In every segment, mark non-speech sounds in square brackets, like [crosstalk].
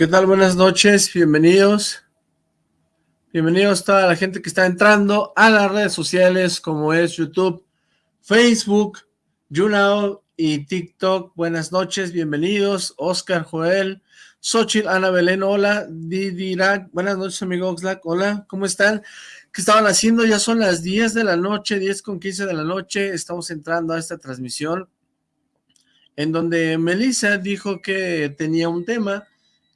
¿Qué tal? Buenas noches, bienvenidos. Bienvenidos a toda la gente que está entrando a las redes sociales como es YouTube, Facebook, YouNow y TikTok. Buenas noches, bienvenidos. Oscar, Joel, Xochitl, Ana Belén, hola. Didirak, buenas noches, amigo Oxlack, hola, ¿cómo están? ¿Qué estaban haciendo? Ya son las 10 de la noche, 10 con 15 de la noche. Estamos entrando a esta transmisión en donde Melissa dijo que tenía un tema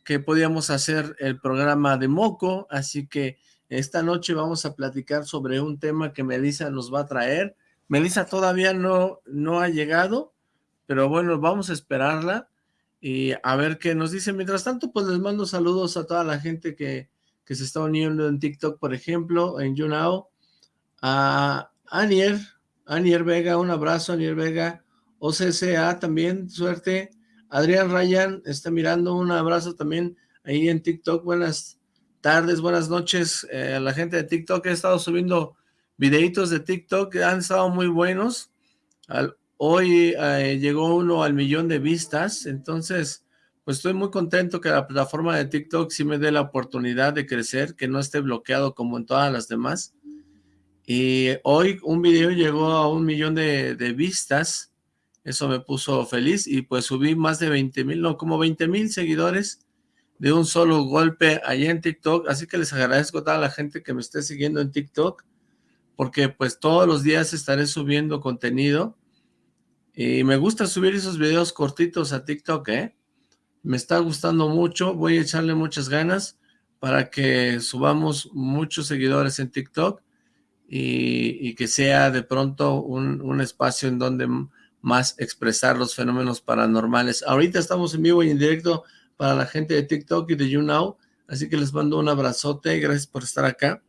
que podíamos hacer el programa de Moco, así que esta noche vamos a platicar sobre un tema que Melissa nos va a traer. Melissa todavía no, no ha llegado, pero bueno, vamos a esperarla y a ver qué nos dice. Mientras tanto, pues les mando saludos a toda la gente que, que se está uniendo en TikTok, por ejemplo, en YouNow, a Anier, Anier Vega, un abrazo, Anier Vega, OCCA también, suerte, Adrián Ryan está mirando, un abrazo también ahí en TikTok, buenas tardes, buenas noches eh, a la gente de TikTok, he estado subiendo videitos de TikTok que han estado muy buenos, hoy eh, llegó uno al millón de vistas, entonces pues estoy muy contento que la plataforma de TikTok sí me dé la oportunidad de crecer, que no esté bloqueado como en todas las demás, y hoy un video llegó a un millón de, de vistas, eso me puso feliz y pues subí más de 20 mil, no, como 20 mil seguidores de un solo golpe allá en TikTok. Así que les agradezco a toda la gente que me esté siguiendo en TikTok porque pues todos los días estaré subiendo contenido y me gusta subir esos videos cortitos a TikTok, ¿eh? Me está gustando mucho, voy a echarle muchas ganas para que subamos muchos seguidores en TikTok y, que sea de pronto un, un espacio en donde más expresar los fenómenos paranormales. Ahorita estamos en vivo y en directo para la gente de TikTok y de YouNow, así que les mando un abrazote, gracias por estar acá.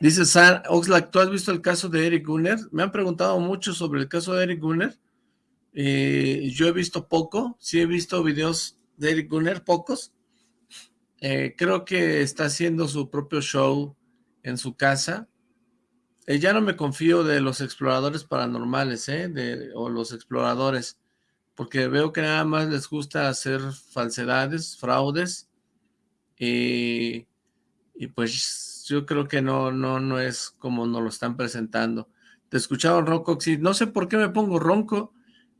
Dice San Oxlack, ¿tú has visto el caso de Eric Gunner? Me han preguntado mucho sobre el caso de Eric Gunner. Eh, yo he visto poco, sí he visto videos de Eric Gunner, pocos. Eh, creo que está haciendo su propio show en su casa. Eh, ya no me confío de los exploradores paranormales, ¿eh? De, o los exploradores, porque veo que nada más les gusta hacer falsedades, fraudes, y, y pues yo creo que no, no, no es como nos lo están presentando. Te escucharon ronco, sí, no sé por qué me pongo ronco,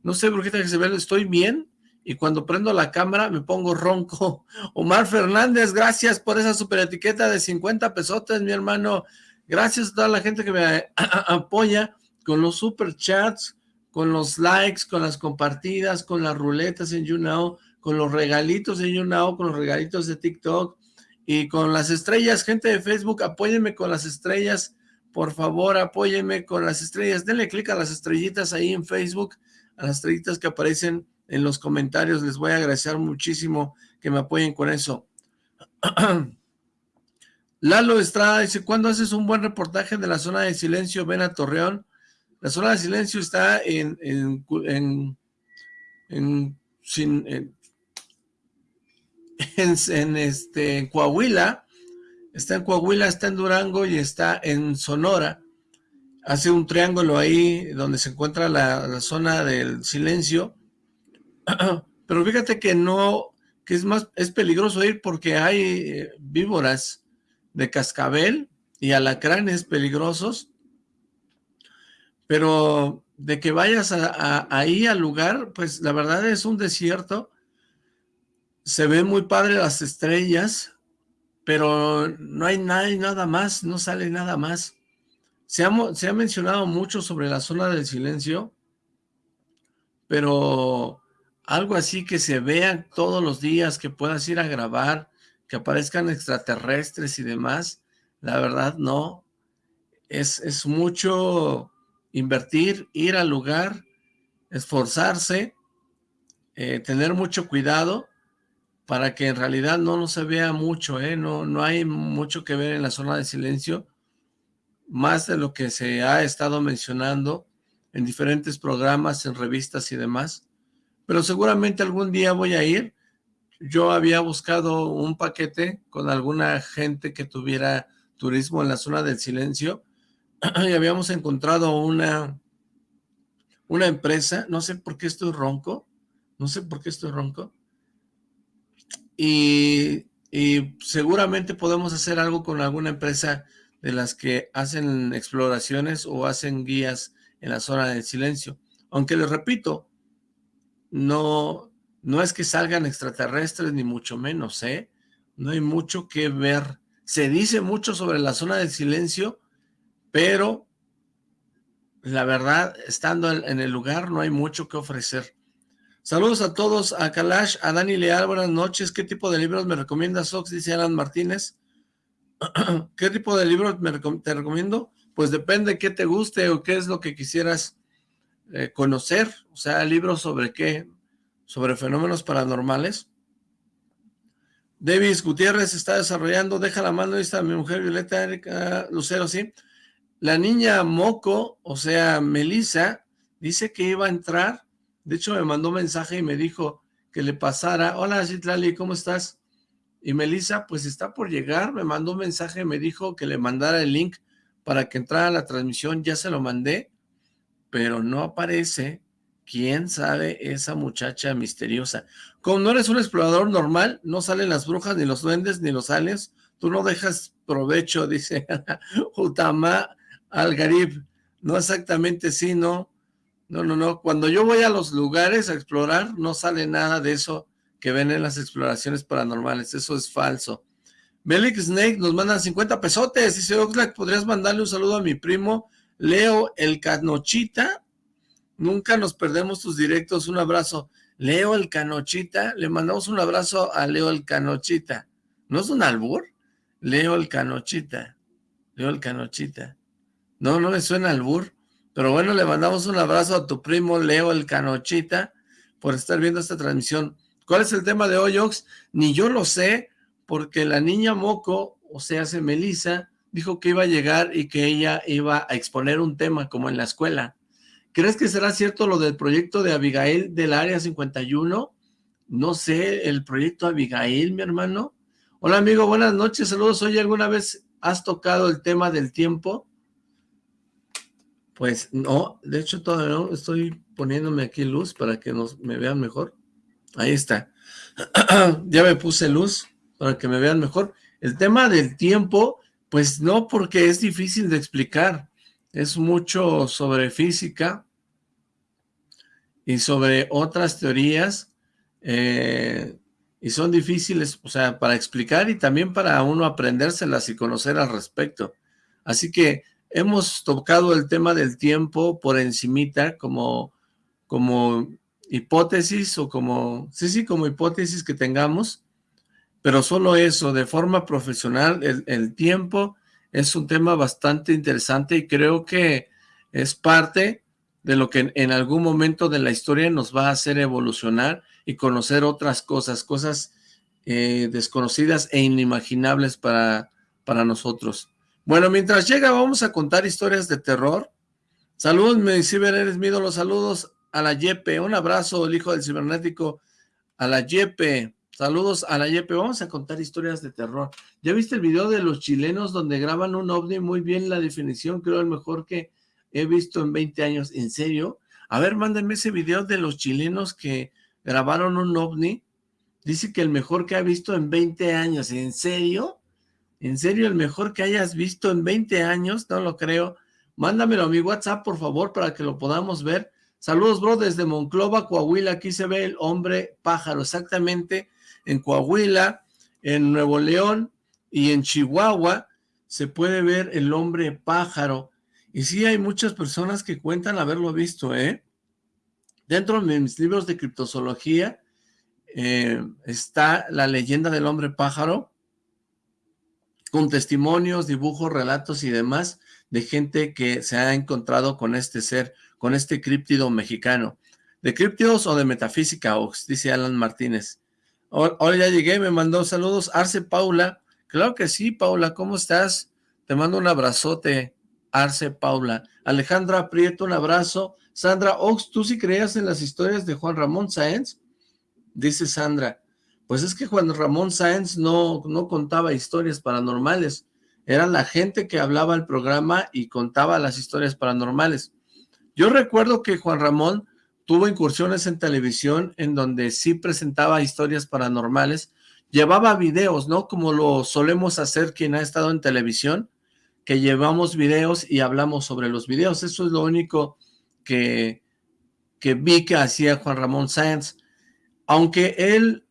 no sé por qué que se ve, estoy bien, y cuando prendo la cámara me pongo ronco. [laughs] Omar Fernández, gracias por esa super etiqueta de 50 pesotes, mi hermano. Gracias a toda la gente que me [clears throat] apoya con los super chats, con los likes, con las compartidas, con las ruletas en YouNow, con los regalitos en YouNow, con los regalitos de TikTok y con las estrellas. Gente de Facebook, apóyenme con las estrellas. Por favor, apóyenme con las estrellas. Denle clic a las estrellitas ahí en Facebook, a las estrellitas que aparecen en los comentarios. Les voy a agradecer muchísimo que me apoyen con eso. [clears throat] Lalo Estrada dice, ¿cuándo haces un buen reportaje de la zona de silencio? Ven a Torreón. La zona de silencio está en, en, en, en, [laughs] en, este, Coahuila, está en Coahuila, está en Durango y está en Sonora. Hace un triángulo ahí donde se encuentra la, la zona del silencio. [clears throat] Pero fíjate que no, que es más, es peligroso ir porque hay eh, víboras de cascabel y alacranes peligrosos, pero de que vayas ahí al lugar, pues la verdad es un desierto, se ven muy padre las estrellas, pero no hay nada, nada más, no sale nada más. Se ha, se ha mencionado mucho sobre la zona del silencio, pero algo así que se vea todos los días, que puedas ir a grabar, que aparezcan extraterrestres y demás, la verdad no. Es, es mucho invertir, ir al lugar, esforzarse, eh, tener mucho cuidado para que en realidad no, no se vea mucho, ¿eh? no, no hay mucho que ver en la zona de silencio, más de lo que se ha estado mencionando en diferentes programas, en revistas y demás, pero seguramente algún día voy a ir, yo había buscado un paquete con alguna gente que tuviera turismo en la zona del silencio [clears throat] y habíamos encontrado una, una empresa, no sé por qué estoy ronco, no sé por qué estoy ronco, y, y seguramente podemos hacer algo con alguna empresa de las que hacen exploraciones o hacen guías en la zona del silencio. Aunque les repito, no, no es que salgan extraterrestres ni mucho menos, ¿eh? No hay mucho que ver. Se dice mucho sobre la zona del silencio, pero la verdad, estando en el lugar no hay mucho que ofrecer. Saludos a todos, a Kalash, a Dani Leal, buenas noches. ¿Qué tipo de libros me recomiendas, Ox? Dice Alan Martínez. [clears throat] ¿Qué tipo de libros te recomiendo? Pues depende qué te guste o qué es lo que quisieras eh, conocer. O sea, libros sobre qué, sobre fenómenos paranormales. Davis Gutiérrez está desarrollando, deja la mano, está mi mujer Violeta Lucero, sí. La niña Moco, o sea, Melissa, dice que iba a entrar. De hecho, me mandó un mensaje y me dijo que le pasara. Hola, Citlali, ¿cómo estás? Y Melissa, pues está por llegar. Me mandó un mensaje y me dijo que le mandara el link para que entrara a la transmisión. Ya se lo mandé, pero no aparece. ¿Quién sabe esa muchacha misteriosa? Como no eres un explorador normal, no salen las brujas, ni los duendes, ni los aliens. Tú no dejas provecho, [laughs] dice Utama Algarib. No exactamente sí, no. No, no, no. Cuando yo voy a los lugares a explorar, no sale nada de eso que ven en las exploraciones paranormales. Eso es falso. Belix Snake nos manda 50 pesotes. Dice, Oxlack, ¿podrías mandarle un saludo a mi primo Leo el Canochita? Nunca nos perdemos tus directos. Un abrazo. Leo el Canochita. Le mandamos un abrazo a Leo el Canochita. ¿No es un albur? Leo el Canochita. Leo el Canochita. No, no me suena albur. Pero bueno, le mandamos un abrazo a tu primo Leo el Canochita por estar viendo esta transmisión. ¿Cuál es el tema de hoy, Ox? Ni yo lo sé, porque la niña Moco, o sea, hace Melissa, dijo que iba a llegar y que ella iba a exponer un tema como en la escuela. ¿Crees que será cierto lo del proyecto de Abigail del Área 51? No sé, el proyecto Abigail, mi hermano. Hola, amigo, buenas noches, saludos. Oye, ¿alguna vez has tocado el tema del tiempo? Pues no, de hecho todavía no, estoy poniéndome aquí luz para que nos, me vean mejor. Ahí está. [clears throat] ya me puse luz para que me vean mejor. El tema del tiempo, pues no, porque es difícil de explicar es mucho sobre física y sobre otras teorías eh, y son difíciles, o sea, para explicar y también para uno aprendérselas y conocer al respecto. Así que hemos tocado el tema del tiempo por encimita como, como hipótesis o como, sí, sí, como hipótesis que tengamos, pero solo eso, de forma profesional, el, el tiempo es un tema bastante interesante y creo que es parte de lo que en algún momento de la historia nos va a hacer evolucionar y conocer otras cosas, cosas eh, desconocidas e inimaginables para, para nosotros. Bueno, mientras llega vamos a contar historias de terror. Saludos, mi ciber, eres mi ídolo. Saludos a la Yepe. Un abrazo, el hijo del cibernético, a la Yepe. Saludos a la Yepe. Vamos a contar historias de terror. ¿Ya viste el video de los chilenos donde graban un ovni? Muy bien la definición, creo el mejor que he visto en 20 años. ¿En serio? A ver, mándenme ese video de los chilenos que grabaron un ovni. Dice que el mejor que ha visto en 20 años. ¿En serio? ¿En serio el mejor que hayas visto en 20 años? No lo creo. Mándamelo a mi WhatsApp, por favor, para que lo podamos ver. Saludos, bro, desde Monclova, Coahuila. Aquí se ve el hombre pájaro, exactamente en Coahuila, en Nuevo León y en Chihuahua se puede ver el hombre pájaro. Y sí hay muchas personas que cuentan haberlo visto, ¿eh? Dentro de mis libros de criptozoología eh, está la leyenda del hombre pájaro, con testimonios, dibujos, relatos y demás de gente que se ha encontrado con este ser, con este críptido mexicano. ¿De críptidos o de metafísica, Ox? Dice Alan Martínez. Hola, ya llegué, me mandó saludos. Arce Paula. Claro que sí, Paula, ¿cómo estás? Te mando un abrazote, Arce Paula. Alejandra Prieto, un abrazo. Sandra Ox, ¿tú sí creías en las historias de Juan Ramón Sáenz? Dice Sandra. Pues es que Juan Ramón Sáenz no, no contaba historias paranormales. Era la gente que hablaba al programa y contaba las historias paranormales. Yo recuerdo que Juan Ramón tuvo incursiones en televisión en donde sí presentaba historias paranormales. llevaba videos, ¿no? Como lo solemos hacer quien ha estado en televisión, que llevamos videos y hablamos sobre los videos. Eso es lo único que, que vi que hacía Juan Ramón Sáenz. Aunque él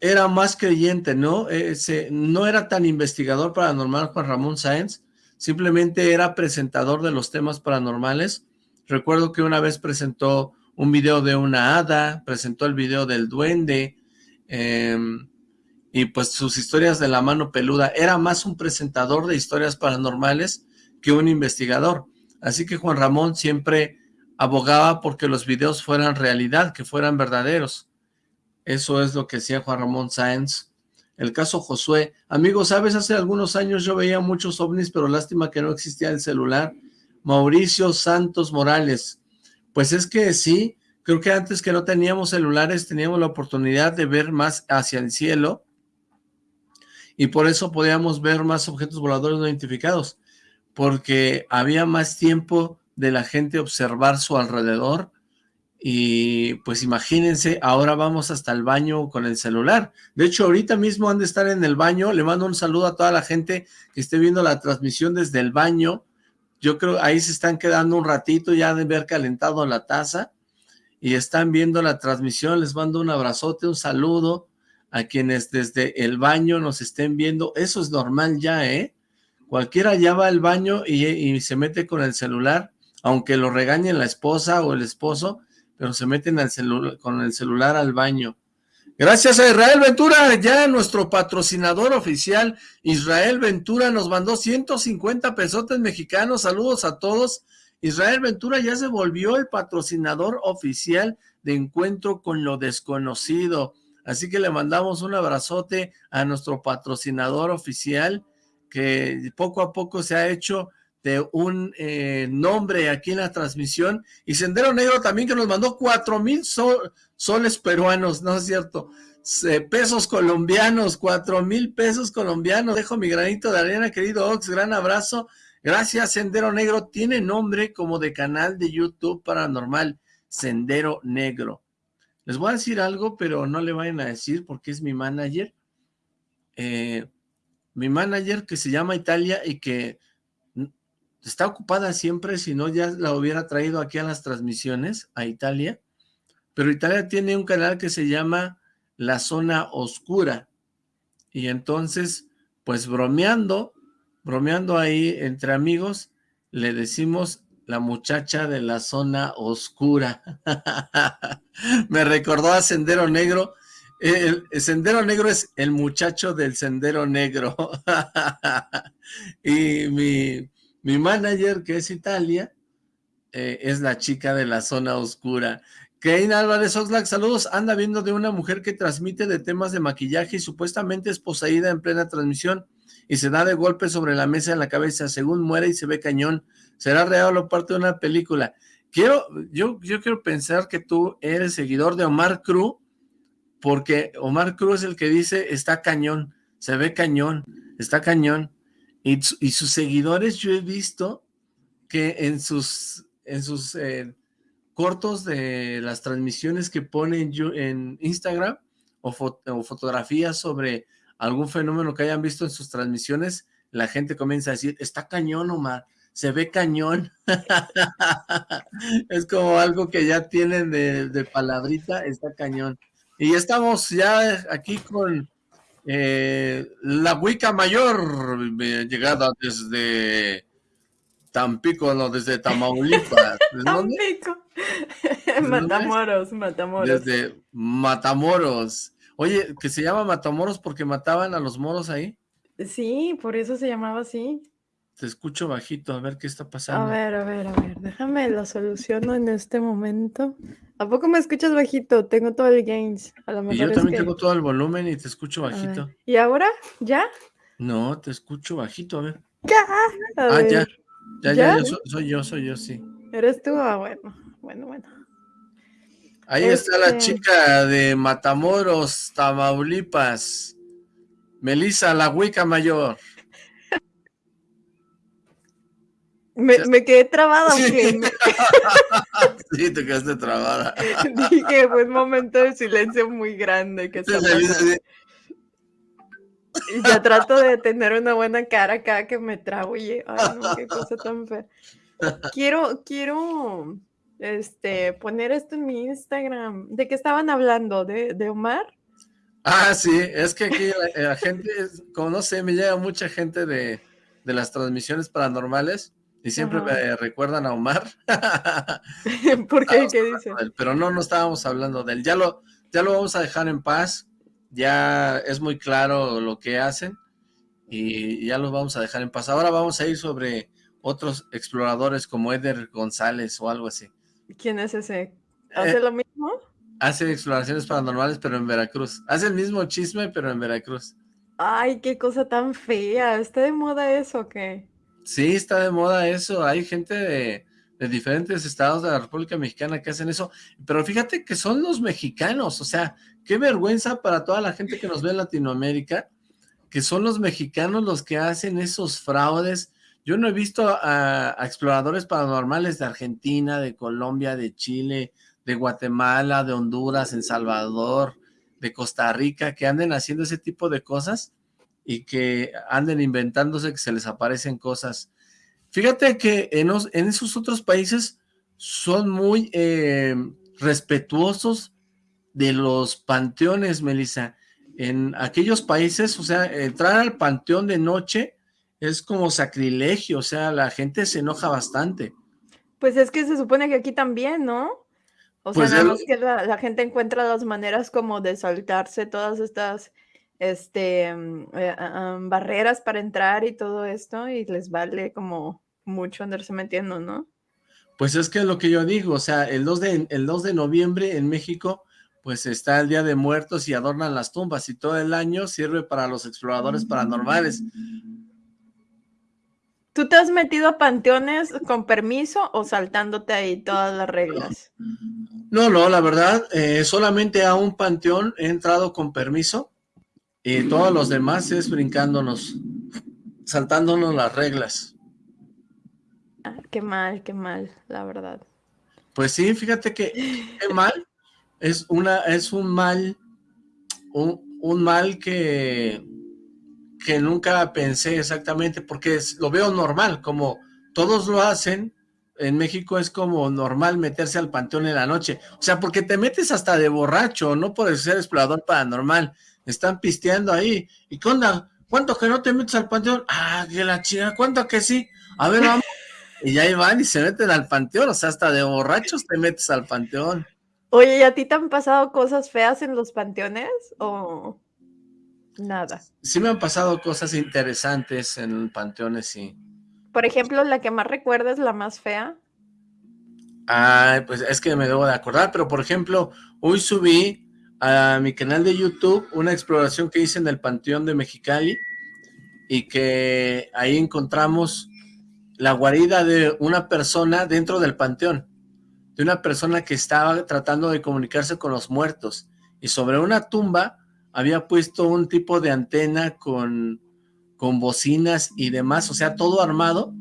era más creyente, ¿no? Ese, no era tan investigador paranormal Juan Ramón Sáenz, simplemente era presentador de los temas paranormales. Recuerdo que una vez presentó un video de una hada, presentó el video del duende, em, y pues sus historias de la mano peluda. Era más un presentador de historias paranormales que un investigador. Así que Juan Ramón siempre abogaba porque los videos fueran realidad, que fueran verdaderos. Eso es lo que decía Juan Ramón Sáenz. El caso Josué. Amigos, ¿sabes? Hace algunos años yo veía muchos ovnis, pero lástima que no existía el celular. Mauricio Santos Morales. Pues es que sí, creo que antes que no teníamos celulares, teníamos la oportunidad de ver más hacia el cielo y por eso podíamos ver más objetos voladores no identificados, porque había más tiempo de la gente observar su alrededor y pues imagínense, ahora vamos hasta el baño con el celular. De hecho, ahorita mismo han de estar en el baño. Le mando un saludo a toda la gente que esté viendo la transmisión desde el baño. Yo creo ahí se están quedando un ratito, ya de haber calentado la taza y están viendo la transmisión. Les mando un abrazote, un saludo a quienes desde el baño nos estén viendo. Eso es normal ya, ¿eh? Cualquiera ya va al baño y, se mete con el celular, aunque lo regañen la esposa o el esposo, pero se meten al con el celular al baño. Gracias a Israel Ventura, ya nuestro patrocinador oficial, Israel Ventura nos mandó 150 pesotes mexicanos, saludos a todos. Israel Ventura ya se volvió el patrocinador oficial de Encuentro con lo Desconocido. Así que le mandamos un abrazote a nuestro patrocinador oficial, que poco a poco se ha hecho de un eh, nombre aquí en la transmisión, y Sendero Negro también que nos mandó cuatro mil soles peruanos, ¿no es cierto? pesos colombianos, cuatro mil pesos colombianos, dejo mi granito de arena, querido Ox, gran abrazo, gracias Sendero Negro, tiene nombre como de canal de YouTube paranormal, Sendero Negro. Les voy a decir algo, pero no le vayan a decir porque es mi manager, eh, mi manager que se llama Italia y que está ocupada siempre, si no ya la hubiera traído aquí a las transmisiones, a Italia, pero Italia tiene un canal que se llama La Zona Oscura, y entonces, pues bromeando, bromeando ahí entre amigos, le decimos la muchacha de la zona oscura. [laughs] Me recordó a Sendero Negro, el, Sendero Negro es el muchacho del Sendero Negro. [laughs] y mi, mi manager, que es Italia, eh, es la chica de la zona oscura. Keina Álvarez Oxlack, saludos. Anda viendo de una mujer que transmite de temas de maquillaje y supuestamente es poseída en plena transmisión y se da de golpe sobre la mesa en la cabeza. Según muere y se ve cañón. ¿Será real o parte de una película? Quiero, yo, yo quiero pensar que tú eres seguidor de Omar Cruz, porque Omar Cruz es el que dice, está cañón, se ve cañón, está cañón. Y, sus seguidores yo he visto que en sus, en sus eh, cortos de las transmisiones que ponen en Instagram o, o, fotografías sobre algún fenómeno que hayan visto en sus transmisiones, la gente comienza a decir, está cañón Omar, se ve cañón. [laughs] es como algo que ya tienen de, de palabrita, está cañón. Y estamos ya aquí con eh, la Huica Mayor, llegada desde Tampico, no, desde Tamaulipas. [laughs] Tampico. Matamoros, Matamoros. Desde Matamoros. Oye, que se llama Matamoros porque mataban a los moros ahí. Sí, por eso se llamaba así. Te escucho bajito, a ver qué está pasando. A ver, a ver, a ver, déjame lo soluciono en este momento. ¿A poco me escuchas bajito? Tengo todo el gains. A lo mejor y yo también tengo todo el volumen y te escucho bajito. ¿Y ahora? ¿Ya? No, te escucho bajito, a ver. ¿Ya? ah, ya. Ya, ya, soy, yo, soy yo, sí. ¿Eres tú? Ah, bueno, bueno, bueno. Ahí está la este chica de Matamoros, Tamaulipas. Melissa, la huica mayor. Me, quedé trabada. Sí. [laughs] sí, te quedaste trabada. Dije, fue un momento de silencio muy grande. Que Yo trato de tener una buena cara acá que me trago y, ay no, qué cosa tan fea. Quiero, quiero, este, poner esto en mi Instagram. ¿De qué estaban hablando? ¿De, de Omar? Ah, sí, es que aquí la, gente, como no sé, me llega mucha gente de, de las transmisiones paranormales y siempre me recuerdan a Omar. [laughs] ¿Por qué? ¿Qué dice? Pero no, no estábamos hablando de él. Ya lo, ya lo vamos a dejar en paz. Ya es muy claro lo que hacen y ya los vamos a dejar en paz. Ahora vamos a ir sobre otros exploradores como Eder González o algo así. ¿Quién es ese? ¿Hace eh, lo mismo? Hace exploraciones paranormales, pero en Veracruz. Hace el mismo chisme, pero en Veracruz. Ay, qué cosa tan fea. ¿Está de moda eso o qué? Sí, está de moda eso. Hay gente de, diferentes estados de la República Mexicana que hacen eso. Pero fíjate que son los mexicanos. O sea, qué vergüenza para toda la gente que nos ve en Latinoamérica, que son los mexicanos los que hacen esos fraudes. Yo no he visto a, exploradores paranormales de Argentina, de Colombia, de Chile, de Guatemala, de Honduras, en Salvador, de Costa Rica, que anden haciendo ese tipo de cosas y que anden inventándose que se les aparecen cosas. Fíjate que en, esos otros países son muy eh, respetuosos de los panteones, Melissa. En aquellos países, o sea, entrar al panteón de noche es como sacrilegio, o sea, la gente se enoja bastante. Pues es que se supone que aquí también, ¿no? O sea, pues nada más que la, la, gente encuentra las maneras como de saltarse todas estas este, mm, eh, barreras para entrar y todo esto y les vale como mucho andarse metiendo, ¿no? Pues es que es lo que yo digo, o sea, el 2 de, el 2 de noviembre en México, pues está el Día de Muertos y adornan las tumbas y todo el año sirve para los exploradores paranormales. ¿Tú te has metido a panteones con permiso o saltándote ahí todas las reglas? No, no, la verdad, eh, solamente a un panteón he entrado con permiso y todos los demás es brincándonos, saltándonos las reglas. Ah, qué mal, qué mal, la verdad. Pues sí, fíjate que qué mal, es una, es un mal, un, mal que, que nunca pensé exactamente, porque lo veo normal, como todos lo hacen, en México es como normal meterse al panteón en la noche, o sea, porque te metes hasta de borracho, no puedes ser explorador paranormal, están pisteando ahí. ¿Y qué onda? ¿Cuánto que no te metes al panteón? Ah, que la chica, ¿cuánto que sí? A ver, vamos. [laughs] y ya van y se meten al panteón, o sea, hasta de borrachos te metes al panteón. Oye, ¿y a ti te han pasado cosas feas en los panteones o nada? Sí me han pasado cosas interesantes en panteones, sí. Por ejemplo, la que más recuerdas, la más fea. Ay, pues es que me debo de acordar, pero por ejemplo, hoy subí a mi canal de YouTube una exploración que hice en el Panteón de Mexicali y que ahí encontramos la guarida de una persona dentro del panteón, de una persona que estaba tratando de comunicarse con los muertos y sobre una tumba había puesto un tipo de antena con, con bocinas y demás, o sea, todo armado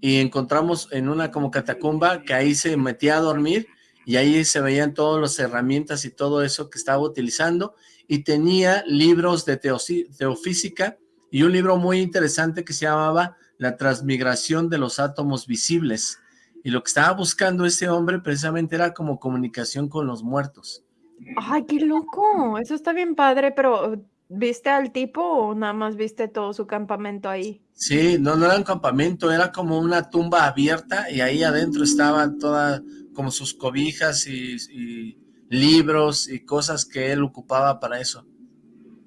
y encontramos en una como catacumba que ahí se metía a dormir y ahí se veían todas las herramientas y todo eso que estaba utilizando y tenía libros de teofísica y un libro muy interesante que se llamaba La transmigración de los átomos visibles y lo que estaba buscando ese hombre precisamente era como comunicación con los muertos. ¡Ay, qué loco! Eso está bien padre, pero ¿viste al tipo o nada más viste todo su campamento ahí? Sí, no, no era un campamento, era como una tumba abierta y ahí adentro estaba toda como sus cobijas y, libros y cosas que él ocupaba para eso.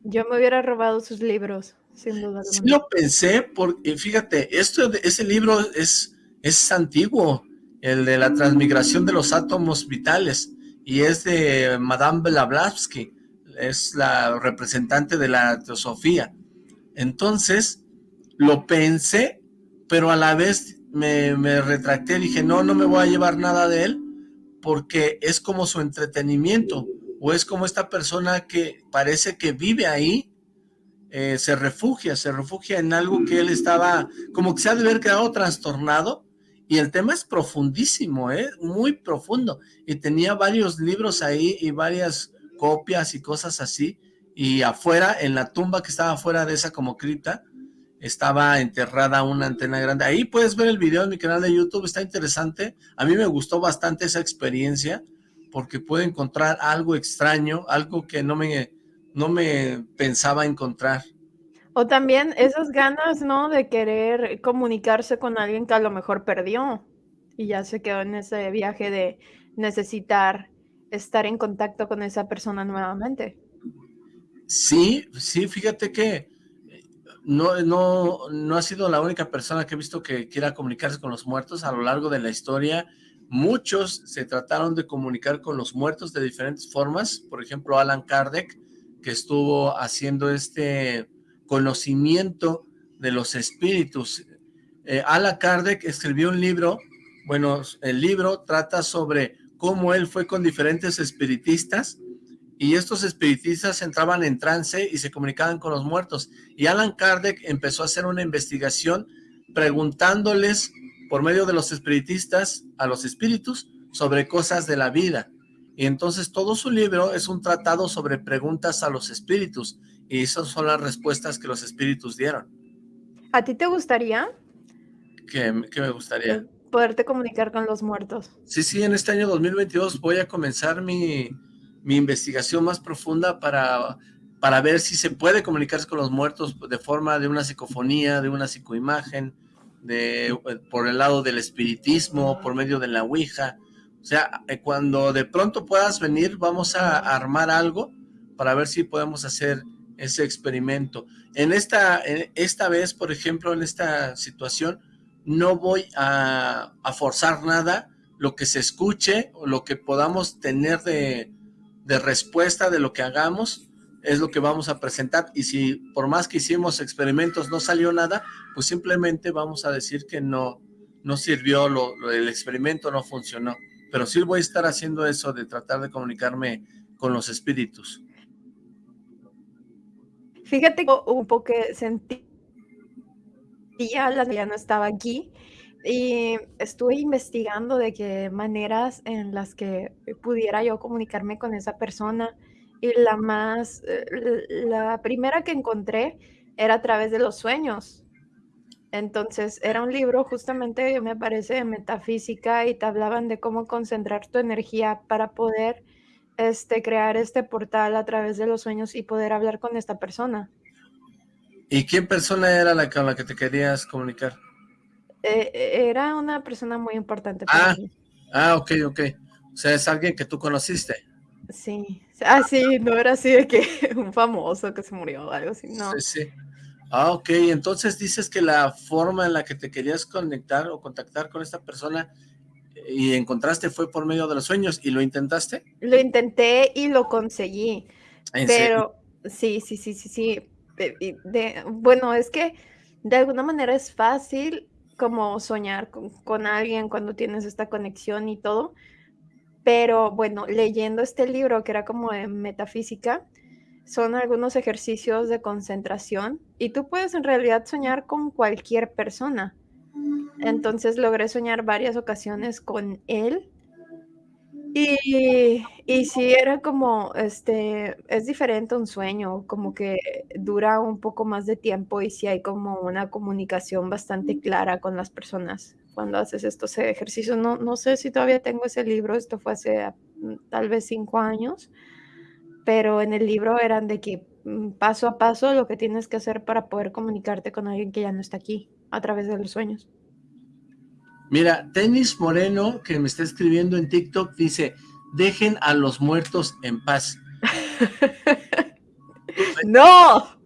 Yo me hubiera robado sus libros, sin duda Sí lo pensé, porque fíjate, esto, ese libro es, es antiguo, el de la transmigración de los átomos vitales, y es de Madame Blavatsky, es la representante de la teosofía. Entonces, lo pensé, pero a la vez me, me retracté, dije, no, no me voy a llevar nada de él, porque es como su entretenimiento, o es como esta persona que parece que vive ahí, eh, se refugia, se refugia en algo que él estaba, como que se ha de haber quedado trastornado, y el tema es profundísimo, ¿eh? muy profundo, y tenía varios libros ahí y varias copias y cosas así, y afuera, en la tumba que estaba afuera de esa como cripta, estaba enterrada una antena grande. Ahí puedes ver el video en mi canal de YouTube, está interesante. A mí me gustó bastante esa experiencia, porque pude encontrar algo extraño, algo que no me, no me pensaba encontrar. O también esas ganas, ¿no? De querer comunicarse con alguien que a lo mejor perdió y ya se quedó en ese viaje de necesitar estar en contacto con esa persona nuevamente. Sí, sí, fíjate que no, no, no ha sido la única persona que he visto que quiera comunicarse con los muertos a lo largo de la historia. Muchos se trataron de comunicar con los muertos de diferentes formas. Por ejemplo, Alan Kardec, que estuvo haciendo este conocimiento de los espíritus. Eh, Alan Kardec escribió un libro, bueno, el libro trata sobre cómo él fue con diferentes espiritistas y estos espiritistas entraban en trance y se comunicaban con los muertos. Y Alan Kardec empezó a hacer una investigación preguntándoles por medio de los espiritistas a los espíritus sobre cosas de la vida. Y entonces todo su libro es un tratado sobre preguntas a los espíritus. Y esas son las respuestas que los espíritus dieron. ¿A ti te gustaría? ¿Qué, me gustaría? Poderte comunicar con los muertos. Sí, sí, en este año 2022 voy a comenzar mi, mi investigación más profunda para, para ver si se puede comunicarse con los muertos de forma de una psicofonía, de una psicoimagen, de, por el lado del espiritismo, por medio de la Ouija. O sea, eh, cuando de pronto puedas venir, vamos a armar algo para ver si podemos hacer ese experimento. En esta, esta vez, por ejemplo, en esta situación, no voy a, forzar nada, lo que se escuche, o lo que podamos tener de, de respuesta de lo que hagamos es lo que vamos a presentar y si por más que hicimos experimentos no salió nada, pues simplemente vamos a decir que no, no sirvió, lo, el experimento no funcionó. Pero sí voy a estar haciendo eso de tratar de comunicarme con los espíritus. Fíjate un poco que sentí ya la ya no estaba aquí y estuve investigando de qué maneras en las que pudiera yo comunicarme con esa persona. Y la más, eh, la primera que encontré era a través de los sueños. Entonces, era un libro justamente, me parece, de metafísica y te hablaban de cómo concentrar tu energía para poder este, crear este portal a través de los sueños y poder hablar con esta persona. ¿Y qué persona era la con la que te querías comunicar? Eh, eh, era una persona muy importante para ah, mí. Ah, ok, ok. O sea, es alguien que tú conociste. Sí. Ah, sí, no era así de que [laughs] un famoso que se murió o algo así, no. Sí, sí. Ah, ok. Entonces dices que la forma en la que te querías conectar o contactar con esta persona y encontraste fue por medio de los sueños y lo intentaste. Lo intenté y lo conseguí. pero sí, sí, sí, sí, sí. bueno, es que de alguna manera es fácil como soñar con, alguien cuando tienes esta conexión y todo. Pero bueno, leyendo este libro que era como de metafísica, son algunos ejercicios de concentración y tú puedes en realidad soñar con cualquier persona. Entonces logré soñar varias ocasiones con él y, y sí, era como, este, es diferente un sueño, como que dura un poco más de tiempo y sí hay como una comunicación bastante clara con las personas cuando haces estos ejercicios. No, no sé si todavía tengo ese libro, esto fue hace mm, tal vez cinco años, pero en el libro eran de que mm, paso a paso lo que tienes que hacer para poder comunicarte con alguien que ya no está aquí a través de los sueños. Mira, Tenis Moreno, que me está escribiendo en TikTok, dice, dejen a los muertos en paz. [laughs] ¡No!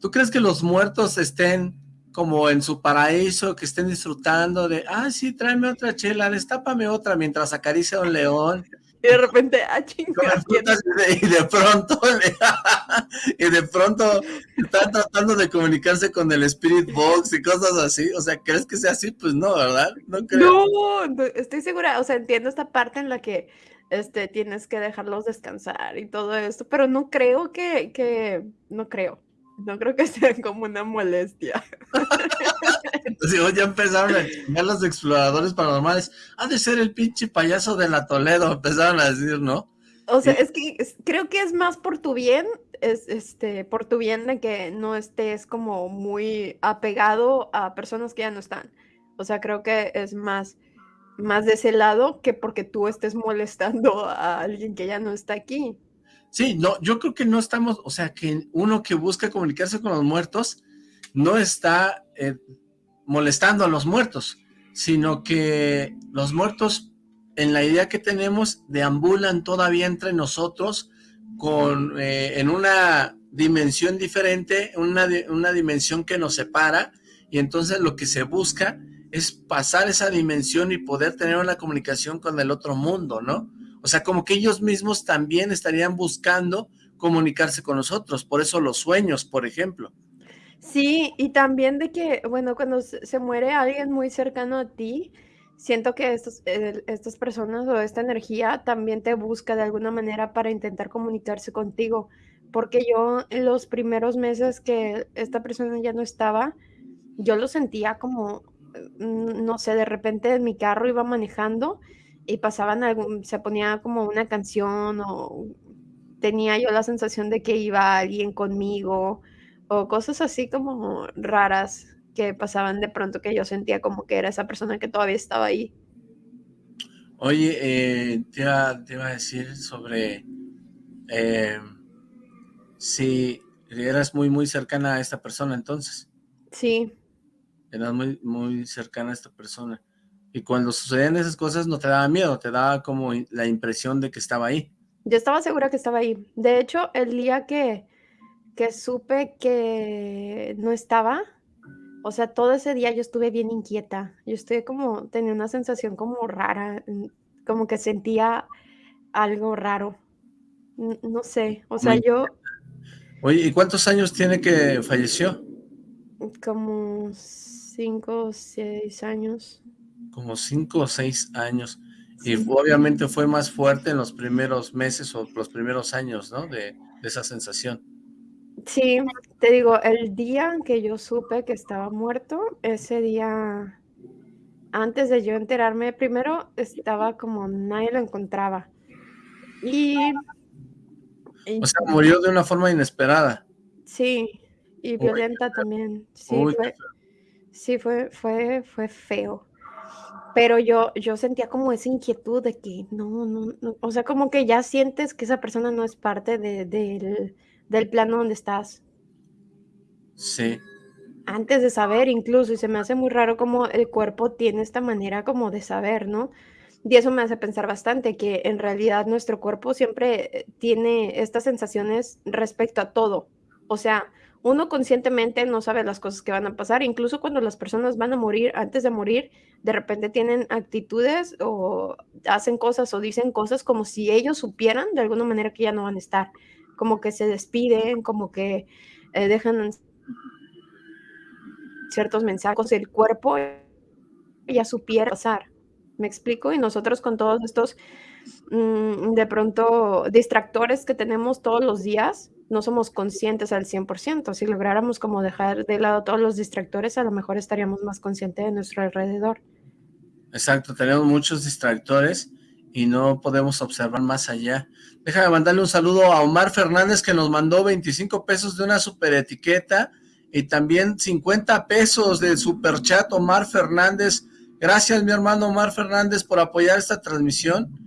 ¿Tú crees que los muertos estén como en su paraíso, que estén disfrutando de, ah, sí, tráeme otra chela, destápame otra mientras acaricia a un león? Y de repente, ah, chingada. Y de pronto, [laughs] y de pronto están tratando de comunicarse con el Spirit Box y cosas así. O sea, ¿crees que sea así? Pues no, ¿verdad? No creo. No, estoy segura. O sea, entiendo esta parte en la que este, tienes que dejarlos descansar y todo esto, pero no creo que, que, no creo. No creo que sea como una molestia. Entonces, ya empezaron a chingar los exploradores paranormales. Ha de ser el pinche payaso de la Toledo, empezaron a decir, ¿no? O sea, es que creo que es más por tu bien, es este, por tu bien de que no estés como muy apegado a personas que ya no están. O sea, creo que es más, más de ese lado que porque tú estés molestando a alguien que ya no está aquí. Sí, no, yo creo que no estamos, o sea, que uno que busca comunicarse con los muertos no está eh, molestando a los muertos, sino que los muertos en la idea que tenemos, deambulan todavía entre nosotros con, eh, en una dimensión diferente, una, una dimensión que nos separa, y entonces lo que se busca es pasar esa dimensión y poder tener una comunicación con el otro mundo, ¿no? O sea, como que ellos mismos también estarían buscando comunicarse con nosotros, por eso los sueños, por ejemplo. Sí, y también de que, bueno, cuando se muere alguien muy cercano a ti, siento que estos, estas personas o esta energía también te busca de alguna manera para intentar comunicarse contigo, porque yo en los primeros meses que esta persona ya no estaba, yo lo sentía como, mm, no sé, de repente en mi carro iba manejando y pasaban algún, se ponía como una canción o tenía yo la sensación de que iba alguien conmigo o cosas así como raras que pasaban de pronto que yo sentía como que era esa persona que todavía estaba ahí. Oye, eh, te, iba, a decir sobre eh, si eras muy, muy cercana a esta persona entonces. Sí. Eras muy, muy cercana a esta persona. Y cuando sucedían esas cosas no te daba miedo, te daba como la impresión de que estaba ahí. Yo estaba segura que estaba ahí. De hecho, el día que, que supe que no estaba, o sea, todo ese día yo estuve bien inquieta. Yo estuve como, tenía una sensación como rara, como que sentía algo raro. No sé, o sea, yo... Oye, ¿y cuántos años tiene que falleció? Como cinco o seis años. Como cinco o seis años. Y obviamente fue más fuerte en los primeros meses o los primeros años, ¿no? De, de esa sensación. Sí, te digo, el día que yo supe que estaba muerto, ese día, antes de yo enterarme, primero estaba como nadie lo encontraba. Y... o sea, murió de una forma inesperada. Sí, y violenta también. Sí, fue, sí fue, fue, fue feo. Pero yo, yo sentía como esa inquietud de que no, no, no, o sea, como que ya sientes que esa persona no es parte de, del del plano donde estás. Sí. Antes de saber incluso, y se me hace muy raro como el cuerpo tiene esta manera como de saber, ¿no? Y eso me hace pensar bastante que en realidad nuestro cuerpo siempre eh, tiene estas sensaciones respecto a todo. O sea, uno conscientemente no sabe las cosas que van a pasar, incluso cuando las personas van a morir, antes de morir, de repente tienen actitudes o hacen cosas o dicen cosas como si ellos supieran de alguna manera que ya no van a estar como que se despiden, como que eh, dejan ciertos mensajes, el cuerpo ya supiera pasar. ¿Me explico? Y nosotros con todos estos, mm, de pronto, distractores que tenemos todos los días, no somos conscientes al 100%. Si lográramos como dejar de lado todos los distractores, a lo mejor estaríamos más conscientes de nuestro alrededor. Exacto, tenemos muchos distractores y no podemos observar más allá. Déjame mandarle un saludo a Omar Fernández que nos mandó 25 pesos de una super etiqueta y también 50 pesos de super chat Omar Fernández. Gracias mi hermano Omar Fernández por apoyar esta transmisión.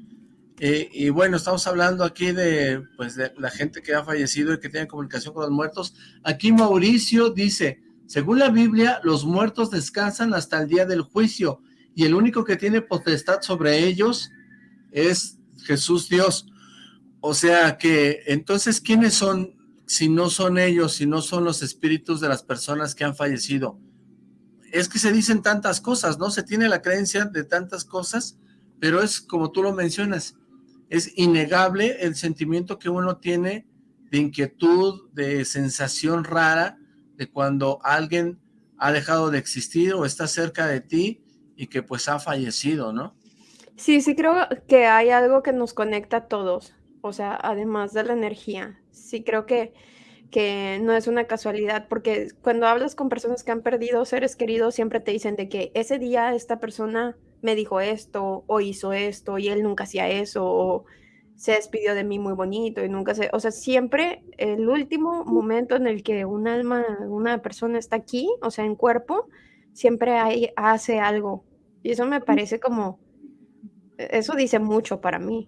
Eh, y bueno, estamos hablando aquí de, pues, de la gente que ha fallecido y que tiene comunicación con los muertos. Aquí Mauricio dice, según la Biblia, los muertos descansan hasta el día del juicio y el único que tiene potestad sobre ellos es Jesús Dios. O sea que, entonces, ¿quiénes son, si no son ellos, si no son los espíritus de las personas que han fallecido? Es que se dicen tantas cosas, ¿no? Se tiene la creencia de tantas cosas, pero es como tú lo mencionas, es innegable el sentimiento que uno tiene de inquietud, de sensación rara, de cuando alguien ha dejado de existir o está cerca de ti y que pues ha fallecido, ¿no? Sí, sí creo que hay algo que nos conecta a todos, o sea, además de la energía. Sí creo que, que no es una casualidad, porque cuando hablas con personas que han perdido seres queridos, siempre te dicen de que ese día esta persona me dijo esto o hizo esto y él nunca hacía eso, o se despidió de mí muy bonito y nunca se, o sea, siempre el último momento en el que un alma, una persona está aquí, o sea, en cuerpo, siempre hay, hace algo. Y eso me parece como, eso dice mucho para mí.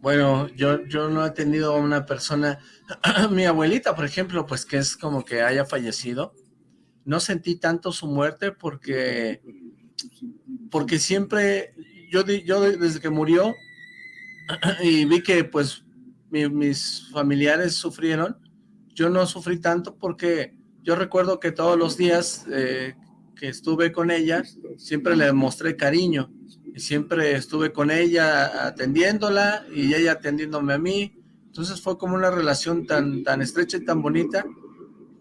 Bueno, yo, yo no he tenido una persona, [clears throat] mi abuelita, por ejemplo, pues que es como que haya fallecido, no sentí tanto su muerte porque, porque siempre, yo, yo desde que murió [clears throat] y vi que pues mis familiares sufrieron, yo no sufrí tanto porque yo recuerdo que todos los días eh, que estuve con ella, siempre le mostré cariño, y siempre estuve con ella atendiéndola, y ella atendiéndome a mí, entonces fue como una relación tan, tan estrecha y tan bonita,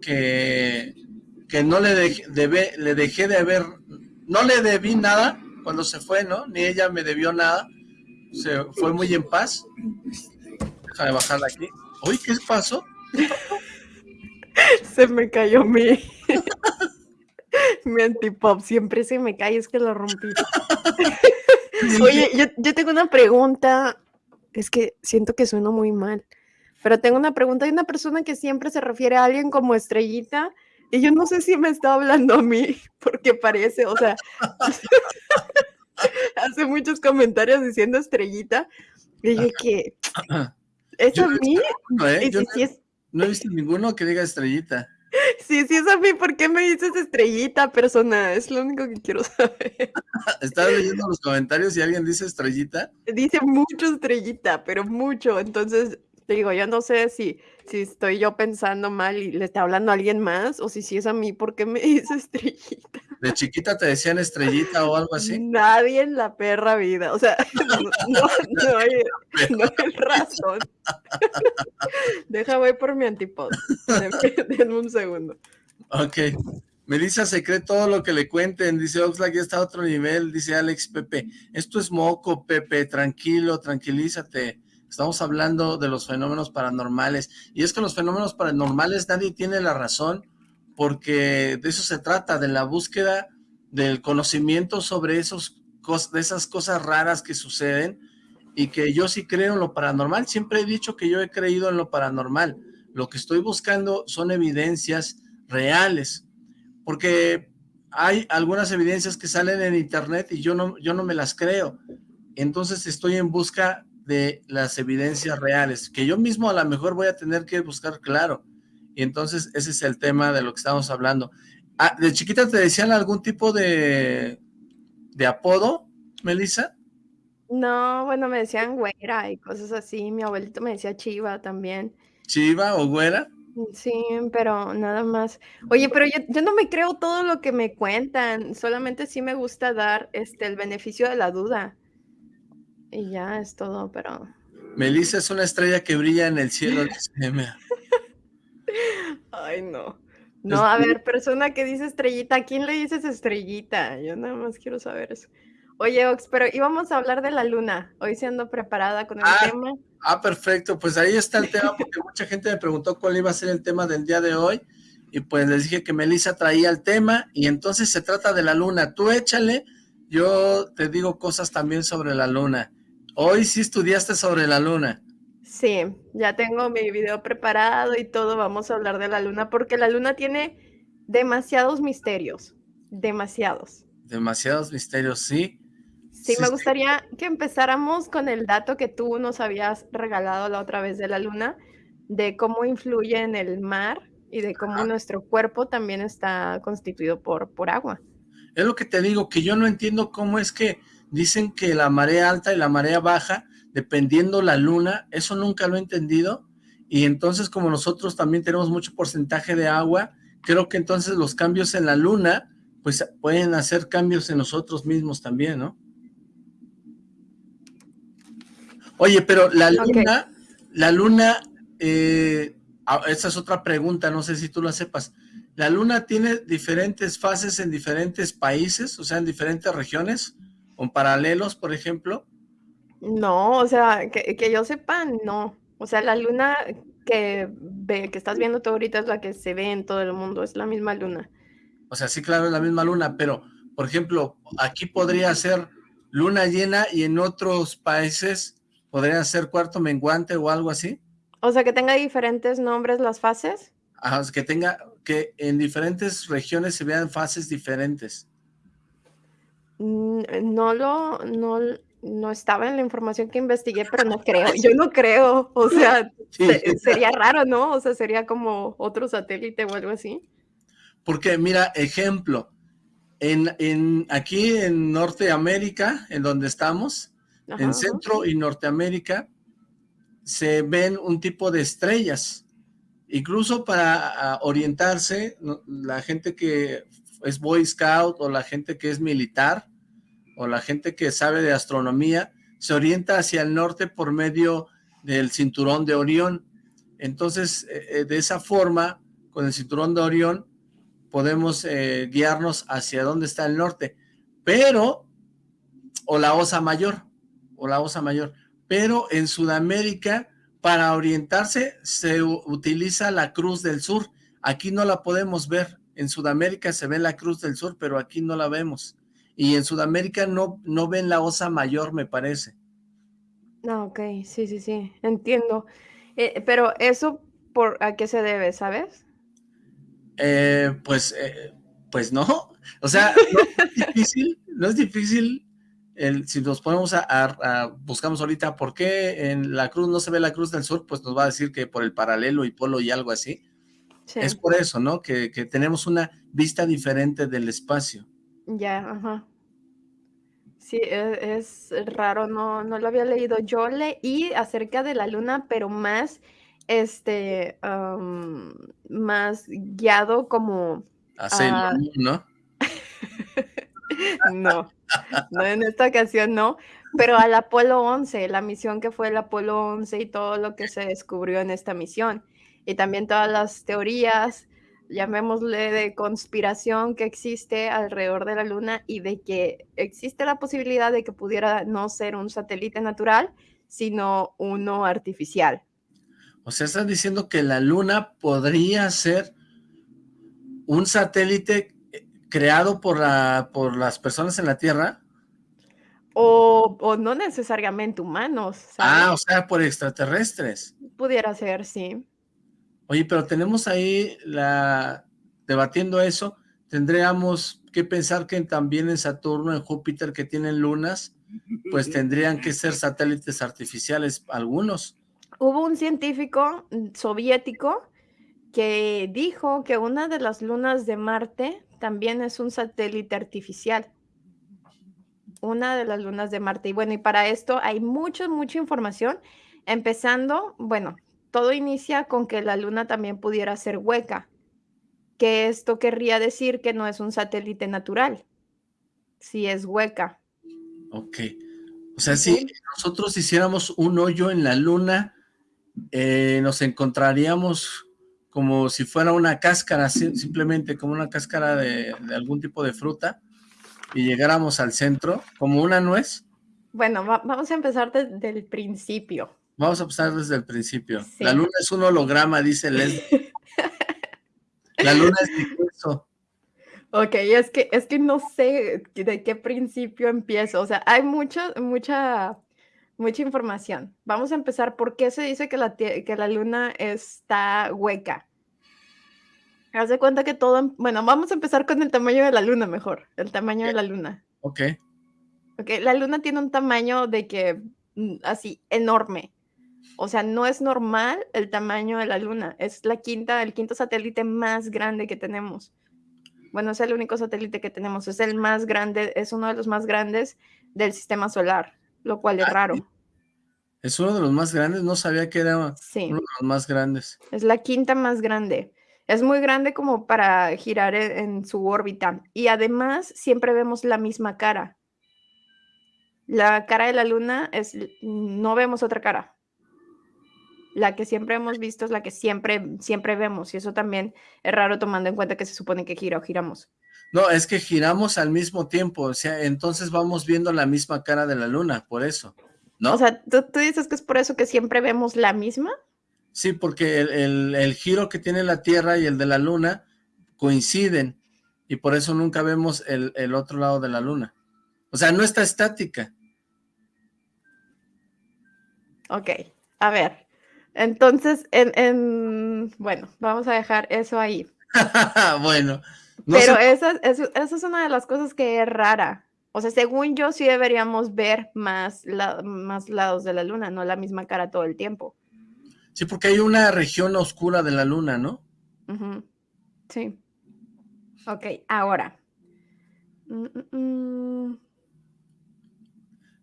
que, que no le, le dejé de ver, no le debí nada cuando se fue, ¿no? Ni ella me debió nada, se fue muy en paz. Déjame bajarla aquí. Uy, ¿qué pasó? se me cayó mi... [laughs] Mi antipop siempre se me cae, es que lo rompí. [laughs] Oye, yo, tengo una pregunta. Es que siento que sueno muy mal. Pero tengo una pregunta. Hay una persona que siempre se refiere a alguien como estrellita. Y yo no sé si me está hablando a mí, [laughs] porque parece, o sea, [laughs] hace muchos comentarios diciendo estrellita. Y dije que, [clears throat] ¿es a mí? ¿eh? no he visto ninguno que diga estrellita. [laughs] Sí, sí es a mí, ¿por qué me dices estrellita, persona? Es lo único que quiero saber. ¿Estás leyendo los comentarios y alguien dice estrellita? Dice mucho estrellita, pero mucho. Entonces, te digo, yo no sé si, si estoy yo pensando mal y le está hablando a alguien más, o si sí es a mí, ¿por qué me [laughs] dice estrellita? ¿De chiquita te decían estrellita o algo así? Nadie en la perra vida, o sea, [laughs] [laughs] no, no, hay, no hay razón. Deja, voy por mi antipod. Denme un segundo. Ok. Melissa se cree todo lo que le cuenten, dice Oxlack, ya está a otro nivel, dice Alex Pepe. Esto es moco, Pepe, tranquilo, tranquilízate. Estamos hablando de los fenómenos paranormales. Y es que los fenómenos paranormales nadie tiene la razón, porque de eso se trata, de la búsqueda del conocimiento sobre esos, de esas cosas raras que suceden, y que yo sí creo en lo paranormal. Siempre he dicho que yo he creído en lo paranormal. Lo que estoy buscando son evidencias reales, porque hay algunas evidencias que salen en internet y yo no, yo no me las creo. Entonces estoy en busca de las evidencias reales, que yo mismo a lo mejor voy a tener que buscar claro. Y entonces ese es el tema de lo que estamos hablando. Ah, ¿De chiquita te decían algún tipo de, de apodo, Melissa? No, bueno, me decían güera y cosas así. Mi abuelito me decía chiva también. ¿Chiva o güera? Sí, pero nada más. Oye, pero yo, yo, no me creo todo lo que me cuentan, solamente sí me gusta dar este el beneficio de la duda. Y ya es todo, pero... Melissa es una estrella que brilla en el cielo. [laughs] Ay, no. No, a ver, persona que dice estrellita, ¿a quién le dices estrellita? Yo nada más quiero saber eso. Oye, Ox, pero íbamos a hablar de la luna, hoy siendo preparada con el ah, tema. Ah, perfecto, pues ahí está el tema, [laughs] porque mucha gente me preguntó cuál iba a ser el tema del día de hoy, y pues les dije que Melissa traía el tema, y entonces se trata de la luna. Tú échale, yo te digo cosas también sobre la luna. Hoy sí estudiaste sobre la luna. Sí, ya tengo mi video preparado y todo, vamos a hablar de la luna, porque la luna tiene demasiados misterios, demasiados. Demasiados misterios, sí. Sí, me gustaría que empezáramos con el dato que tú nos habías regalado la otra vez de la luna, de cómo influye en el mar y de cómo nuestro cuerpo también está constituido por, por agua. Es lo que te digo, que yo no entiendo cómo es que dicen que la marea alta y la marea baja, dependiendo la luna, eso nunca lo he entendido, y entonces como nosotros también tenemos mucho porcentaje de agua, creo que entonces los cambios en la luna, pues pueden hacer cambios en nosotros mismos también, ¿no? Oye, pero la luna, la luna, eh, ah, esa es otra pregunta, no sé si tú la sepas, ¿la luna tiene diferentes fases en diferentes países, o sea, en diferentes regiones? ¿Con paralelos, por ejemplo? No, o sea, que, yo sepa, no. O sea, la luna que, ve, que estás viendo tú ahorita es la que se ve en todo el mundo, es la misma luna. O sea, sí, claro, es la misma luna, pero, por ejemplo, aquí podría ser luna llena y en otros países podría ser cuarto menguante o algo así. O sea, que tenga diferentes nombres las fases. Ajá, que tenga, que en diferentes regiones se vean fases diferentes. Mm, no lo, no, no estaba en la información que investigué, pero no creo, yo no creo, o sea, [laughs] sería raro, ¿no? O sea, sería como otro satélite o algo así. Porque, mira, ejemplo, en, en aquí en Norteamérica, en donde estamos, en Centro y Norteamérica, se ven un tipo de estrellas, incluso para ah, orientarse, la gente que es Boy Scout o la gente que es militar, o la gente que sabe de astronomía se orienta hacia el norte por medio del cinturón de Orión. Entonces, eh, eh, de esa forma, con el cinturón de Orión, podemos eh, guiarnos hacia dónde está el norte. Pero, o la Osa Mayor, o la Osa Mayor. Pero en Sudamérica, para orientarse, se utiliza la Cruz del Sur. Aquí no la podemos ver. En Sudamérica se ve la Cruz del Sur, pero aquí no la vemos y en Sudamérica no, no ven la osa mayor, me parece. Ah, ok, sí, sí, sí, entiendo. Eh, pero eso, ¿por a qué se debe, sabes? Eh, pues, eh, pues no, [laughs] o sea, no es difícil, no es difícil el, si nos ponemos a, buscamos ahorita por qué en la cruz no se ve la cruz del sur, pues nos va a decir que por el paralelo y polo y algo así. Es por eso, ¿no? Que, que tenemos una vista diferente del espacio. Ya, ajá. Sí, e, es, raro, no, no lo había leído. Yo leí acerca de la luna, pero más, este, más guiado como a... ¿no? [laughs] no, no, en esta ocasión no, pero al Apolo 11, la misión que fue el Apolo 11 y todo lo que se descubrió en esta misión. Y también todas las teorías llamémosle de conspiración que existe alrededor de la Luna y de que existe la posibilidad de que pudiera no ser un satélite natural, sino uno artificial. O sea, estás diciendo que la Luna podría ser un satélite eh, creado por, la, por las personas en la Tierra. O, o no necesariamente humanos. Ah, o sea, por extraterrestres. Pudiera ser, sí. Oye, pero tenemos ahí la debatiendo eso, tendríamos que pensar que también en Saturno, en Júpiter, que tienen lunas, pues tendrían que ser satélites artificiales algunos. Hubo un científico soviético que dijo que una de las lunas de Marte también es un satélite artificial. Una de las lunas de Marte. Y bueno, y para esto hay mucha, mucha información, empezando, bueno, todo inicia con que la luna también pudiera ser hueca, que esto querría decir que no es un satélite natural, si es hueca. Ok. O sea, si nosotros hiciéramos un hoyo en la luna, eh, nos encontraríamos como si fuera una cáscara, simplemente como una cáscara de, algún tipo de fruta, y llegáramos al centro, como una nuez. Bueno, vamos a empezar desde el principio. Vamos a empezar desde el principio. La luna es un holograma, dice Leslie. [laughs] La luna es mi queso. Ok, es que, es que no sé de qué principio empiezo. O sea, hay mucha, mucha, mucha información. Vamos a empezar. ¿Por qué se dice que la, que la luna está hueca? Haz de cuenta que todo... Bueno, vamos a empezar con el tamaño de la luna mejor. El tamaño de la luna. Ok. Ok, la luna tiene un tamaño de que mm, así enorme. O sea, no es normal el tamaño de la Luna. Es la quinta, el quinto satélite más grande que tenemos. Bueno, es el único satélite que tenemos. Es el más grande, es uno de los más grandes del sistema solar, lo cual es ah, raro. Es uno de los más grandes, no sabía que era uno de los más grandes. Es la quinta más grande. Es muy grande como para girar en, en su órbita. Y además siempre vemos la misma cara. La cara de la luna es, no vemos otra cara la que siempre hemos visto es la que siempre, siempre vemos, y eso también es raro tomando en cuenta que se supone que gira o giramos. No, es que giramos al mismo tiempo, o sea, entonces vamos viendo la misma cara de la luna, por eso, ¿no? O sea, ¿tú, dices que es por eso que siempre vemos la misma? Sí, porque el, giro que tiene la Tierra y el de la luna coinciden, y por eso nunca vemos el, el otro lado de la luna. O sea, no está estática. Ok, a ver. Entonces, en, bueno, vamos a dejar eso ahí. [laughs] bueno. Pero esa, es una de las cosas que es rara. O sea, según yo, sí deberíamos ver más, más lados de la luna, no la misma cara todo el tiempo. Sí, porque hay una región oscura de la luna, ¿no? Sí. Ok, ahora. Mm, mm,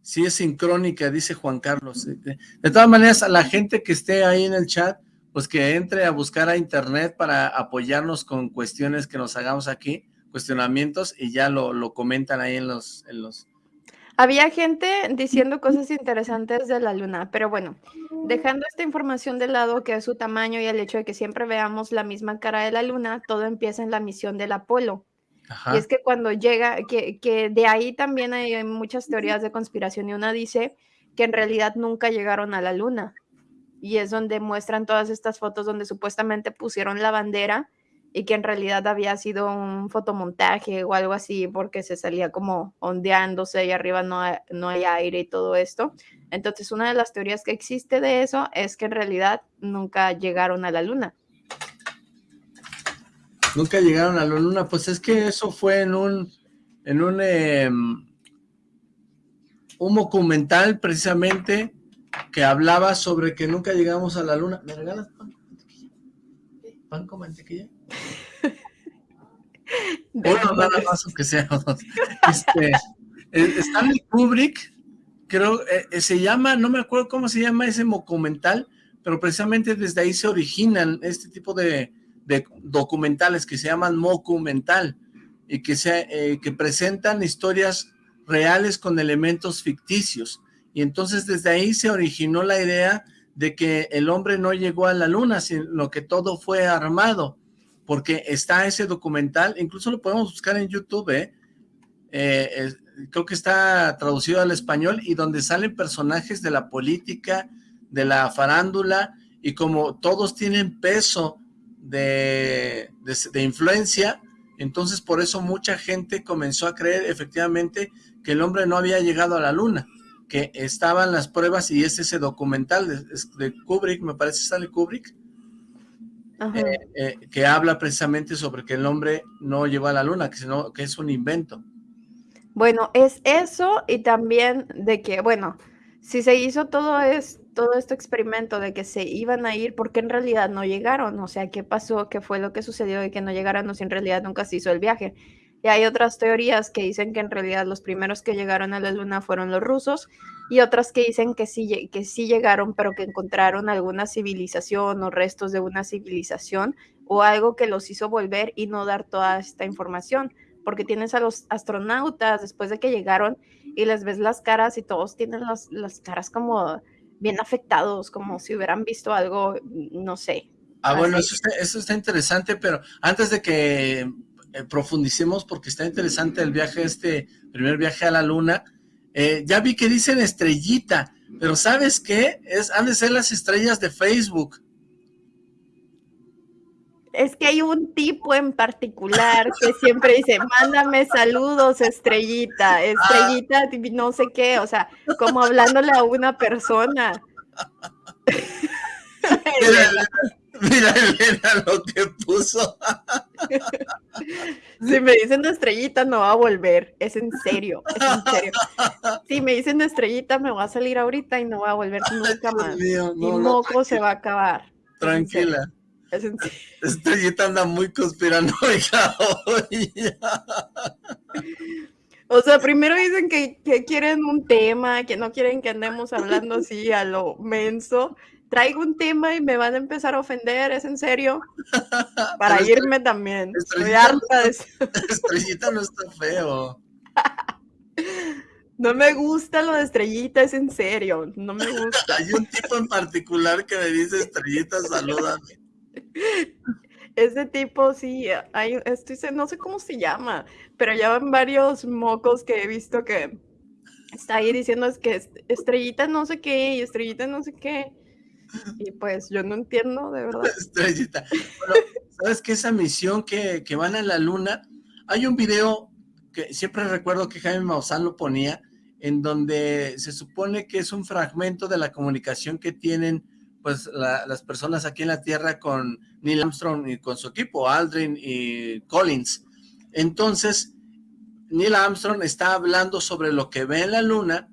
Sí es sincrónica, dice Juan Carlos. De todas maneras, a la gente que esté ahí en el chat, pues que entre a buscar a internet para apoyarnos con cuestiones que nos hagamos aquí, cuestionamientos, y ya lo, comentan ahí en los, en los... Había gente diciendo cosas interesantes de la luna, pero bueno, dejando esta información de lado, que es su tamaño y el hecho de que siempre veamos la misma cara de la luna, todo empieza en la misión del Apolo. Y es que cuando llega, que, que, de ahí también hay muchas teorías de conspiración y una dice que en realidad nunca llegaron a la luna. Y es donde muestran todas estas fotos donde supuestamente pusieron la bandera y que en realidad había sido un fotomontaje o algo así porque se salía como ondeándose y arriba no hay, no hay aire y todo esto. Entonces una de las teorías que existe de eso es que en realidad nunca llegaron a la luna Nunca llegaron a la luna, pues es que eso fue en un, en un, em, un documental precisamente que hablaba sobre que nunca llegamos a la luna. ¿Me regalas pan con mantequilla? ¿Pan con mantequilla? [laughs] Uno nada más, aunque sea este, eh, Stanley Kubrick, creo, eh, eh, se llama, no me acuerdo cómo se llama ese documental, pero precisamente desde ahí se originan este tipo de, de documentales que se llaman mocumental y que, se, eh, que presentan historias reales con elementos ficticios. Y entonces desde ahí se originó la idea de que el hombre no llegó a la luna, sino que todo fue armado, porque está ese documental, incluso lo podemos buscar en YouTube, ¿eh? Eh, creo que está traducido al español, y donde salen personajes de la política, de la farándula, y como todos tienen peso de, influencia, entonces por eso mucha gente comenzó a creer efectivamente que el hombre no había llegado a la luna, que estaban las pruebas y es ese documental de, Kubrick, me parece sale Kubrick, eh, eh, que habla precisamente sobre que el hombre no llegó a la luna, que, sino, que es un invento. Bueno, es eso y también de que, bueno, si se hizo todo esto, todo este experimento de que se iban a ir, porque en realidad no llegaron? O sea, ¿qué pasó? ¿Qué fue lo que sucedió de que no llegaron o si en realidad nunca se hizo el viaje? Y hay otras teorías que dicen que en realidad los primeros que llegaron a la luna fueron los rusos y otras que dicen que sí, que sí llegaron, pero que encontraron alguna civilización o restos de una civilización o algo que los hizo volver y no dar toda esta información. Porque tienes a los astronautas después de que llegaron y les ves las caras y todos tienen las caras como bien afectados, como si hubieran visto algo, no sé. Ah, bueno, eso está, interesante, pero antes de que eh, profundicemos, porque está interesante el viaje, este primer viaje a la luna, eh, ya vi que dicen estrellita, pero ¿sabes qué? Es, han de ser las estrellas de Facebook. Es que hay un tipo en particular que siempre dice, mándame saludos, estrellita, ah. estrellita, no sé qué, o sea, como hablándole a una persona. [laughs] Mira, mira, lo que puso. si me dicen estrellita, no va a volver. Es en serio, es en serio. Si me dicen estrellita, me va a salir ahorita y no va a volver nunca más. Mi moco se va a acabar. Tranquila. [laughs] Estrellita anda muy conspiranoica hoy. O sea, primero dicen que, quieren un tema, que no quieren que andemos hablando así a lo menso. Traigo un tema y me van a empezar a ofender, ¿es en serio? [laughs] Para irme también. Estrellita, [laughs] estrellita no está feo. No me gusta lo de estrellita, es en serio, no me gusta. Hay un tipo en particular que me dice estrellita, salúdame. Ese tipo, sí, hay, estoy, no sé cómo se llama, pero ya van varios mocos que he visto que está ahí diciendo es que estrellita no sé qué y estrellita no sé qué. Y pues yo no entiendo, de verdad. [laughs] Estrellita. ¿sabes qué? Esa misión que, que van a la luna, hay un video que siempre recuerdo que Jaime Maussan lo ponía, en donde se supone que es un fragmento de la comunicación que tienen pues las personas aquí en la Tierra con Neil Armstrong y con su equipo, Aldrin y Collins. Entonces, Neil Armstrong está hablando sobre lo que ve en la Luna,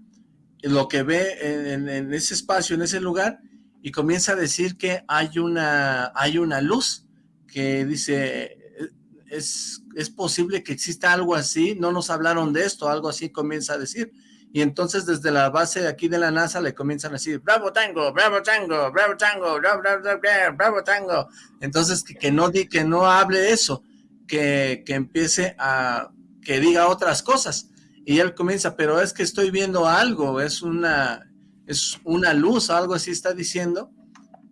lo que ve en, ese espacio, en ese lugar, y comienza a decir que hay una, hay una luz que dice, es, es posible que exista algo así, no nos hablaron de esto, algo así comienza a decir, y entonces desde la base aquí de la NASA le comienzan a decir, bravo tango, bravo tango, bravo tango, bravo, bravo, bravo, tango. Entonces que, que, no, di, que no hable eso, que, que empiece a, que diga otras cosas. Y él comienza, pero es que estoy viendo algo, es una, es una luz, algo así está diciendo,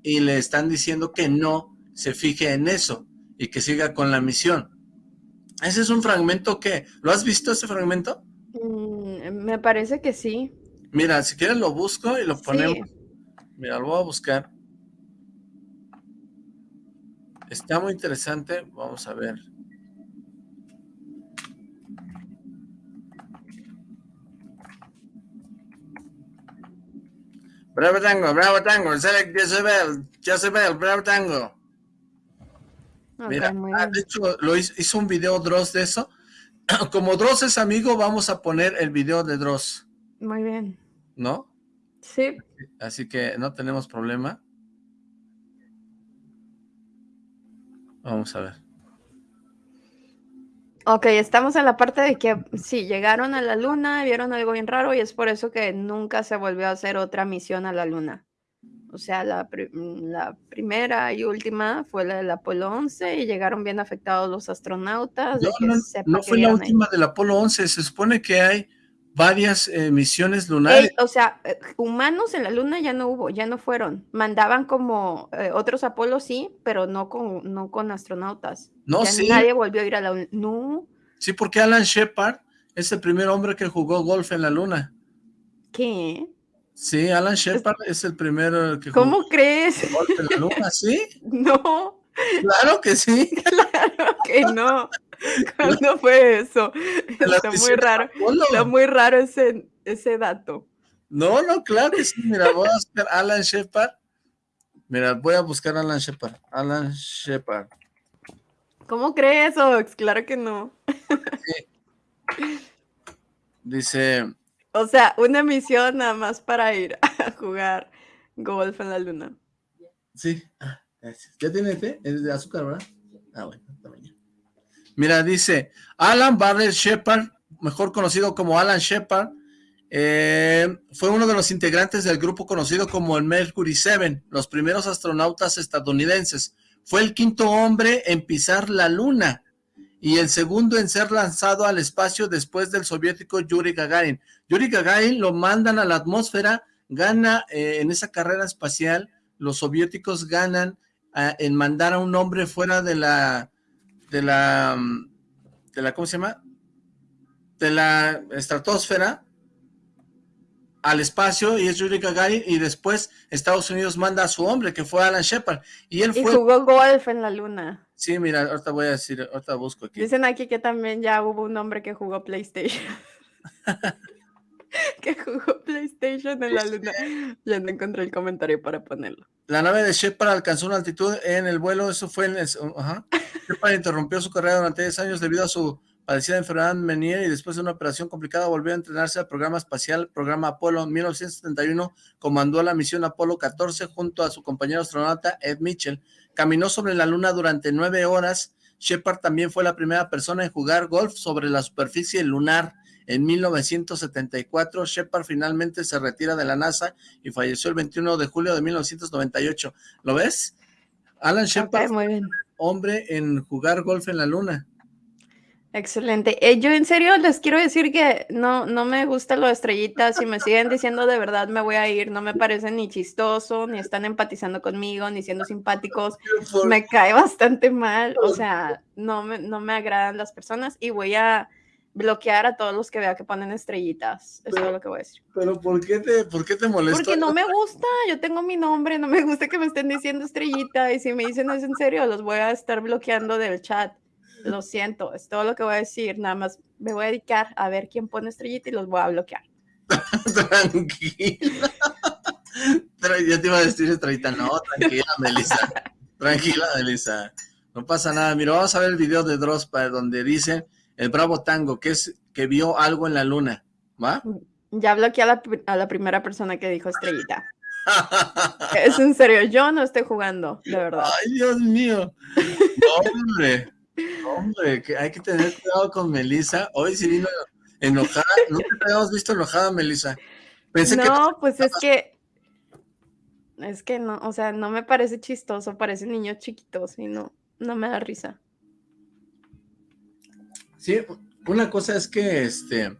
y le están diciendo que no se fije en eso y que siga con la misión. Ese es un fragmento que, ¿lo has visto ese fragmento? Mm, me parece que sí. Mira, si quieres lo busco y lo ponemos. Mira, lo voy a buscar. Está muy interesante. Vamos a ver. Bravo Tango, Bravo Tango, Select Jezebel, Jezebel, Bravo Tango. Mira, ah, de hecho, lo hizo, hizo, un video Dross de eso [coughs] como Dross es amigo, vamos a poner el video de Dross. Muy bien. ¿No? Sí. Así que no tenemos problema. Vamos a ver. Ok, estamos en la parte de que sí, llegaron a la luna, vieron algo bien raro y es por eso que nunca se volvió a hacer otra misión a la luna. O sea, la, la, primera y última fue la del Apolo 11 y llegaron bien afectados los astronautas. No, fue la última del Apolo 11, se supone que hay varias eh, misiones lunares. o sea, eh, humanos en la luna ya no hubo, ya no fueron. Mandaban como eh, otros Apolos, sí, pero no con, no con astronautas. No, sí. Nadie volvió a ir a la luna. No. Sí, porque Alan Shepard es el primer hombre que jugó golf en la luna. ¿Qué? Sí, Alan Shepard es el primero que ¿Cómo crees? En la luna, [laughs] ¿sí? No. Claro que sí. Claro que no. ¿Cuándo fue eso? Está muy raro. Está muy raro ese, ese dato. No, no, claro que sí. Mira, voy a buscar Alan Shepard. Mira, voy a buscar Alan Shepard. Alan Shepard. ¿Cómo crees, Ox? Claro que no. Sí. Dice, o sea, una misión nada más para ir [laughs] a jugar golf en la luna. Sí, ah, gracias. ¿Ya tiene té? Es de azúcar, ¿verdad? Ah, bueno, también. Mira, dice, Alan Barrett Shepard, mejor conocido como Alan Shepard, eh, fue uno de los integrantes del grupo conocido como el Mercury 7, los primeros astronautas estadounidenses. Fue el quinto hombre en pisar la luna y el segundo en ser lanzado al espacio después del soviético Yuri Gagarin. Yuri Gagarin lo mandan a la atmósfera, gana eh, en esa carrera espacial, los soviéticos ganan en mandar a un hombre fuera de la, de la, mm, de la, ¿cómo se llama? De la estratosfera, al espacio y es Yuri Gagarin y después Estados Unidos manda a su hombre que fue Alan Shepard y él fue... jugó golf en la luna. Sí, mira, ahorita voy a decir, ahorita busco aquí. Dicen aquí que también ya hubo un hombre que jugó PlayStation. [laughs] que jugó PlayStation en la luna. Ya no encontré el comentario para ponerlo. La nave de Shepard alcanzó una altitud en el vuelo, eso fue en... El, ajá. Shepard interrumpió su carrera durante 10 años debido a su padecida enfermedad Menier y después de una operación complicada volvió a entrenarse al programa espacial, programa Apolo. En 1971 comandó la misión Apolo 14 junto a su compañero astronauta Ed Mitchell. Caminó sobre la luna durante nueve horas. Shepard también fue la primera persona en jugar golf sobre la superficie lunar. En 1974, Shepard finalmente se retira de la NASA y falleció el 21 de julio de 1998. ¿Lo ves? Alan Shepard, hombre en jugar golf en la luna. Excelente. Eh, yo en serio les quiero decir que no, no me gusta lo de estrellitas. Si me siguen diciendo de verdad me voy a ir, no me parece ni chistoso, ni están empatizando conmigo, ni siendo simpáticos. Me cae bastante mal. O sea, no me, no me agradan las personas y voy a bloquear a todos los que vea que ponen estrellitas. Eso es lo que voy a decir. Pero ¿por qué te, por qué te molesta? Porque no me gusta. Yo tengo mi nombre, no me gusta que me estén diciendo estrellita. Y si me dicen es en serio, los voy a estar bloqueando del chat. Lo siento, es todo lo que voy a decir. Nada más me voy a dedicar a ver quién pone estrellita y los voy a bloquear. tranquila. Yo te iba a decir estrellita. No, tranquila, Melissa. Tranquila, Melissa. No pasa nada. Mira, vamos a ver el video de Drospa donde dice el Bravo Tango, que es que vio algo en la luna. ¿Va? Ya bloqueé a la, a la primera persona que dijo estrellita. es en serio, yo no estoy jugando, de verdad. Ay, Dios mío. Hombre, hombre, que hay que tener cuidado con Melissa. Hoy sí vino enojada. Nunca te habíamos visto enojada, Melissa. Pensé no, pues es que es que no, o sea, no me parece chistoso, parece niños chiquitos y no, no me da risa. Sí, una cosa es que este...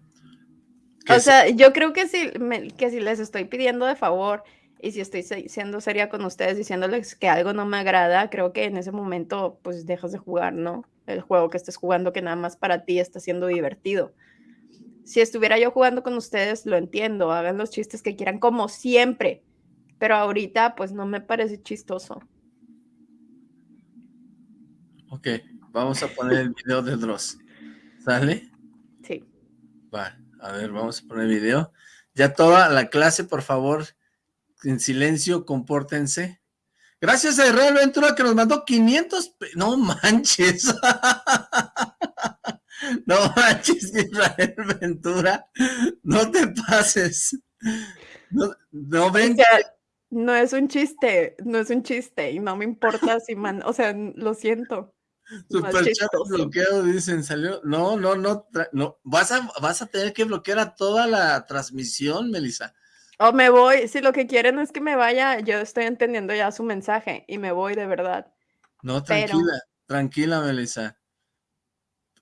o sea, yo creo que si, que si les estoy pidiendo de favor y si estoy siendo seria con ustedes diciéndoles que algo no me agrada, creo que en ese momento pues dejas de jugar, ¿no? El juego que estés jugando que nada más para ti está siendo divertido. Si estuviera yo jugando con ustedes, lo entiendo, hagan los chistes que quieran como siempre, pero ahorita pues no me parece chistoso. Ok, vamos a poner el video de Dross. ¿Sale? Sí. Va, a ver, vamos a poner el video. Ya toda la clase, por favor, en silencio, compórtense. Gracias a Israel Ventura que nos mandó 500... No manches. [laughs] no manches, Israel Ventura. No te pases. No, no ven no es un chiste, no es un chiste y no me importa si man, o sea, lo siento. Super chat bloqueo, dicen, salió. No, no, no, no. Vas a, vas a tener que bloquear a toda la transmisión, Melissa. O me voy, si lo que quieren es que me vaya, yo estoy entendiendo ya su mensaje y me voy de verdad. No, tranquila, tranquila, Melissa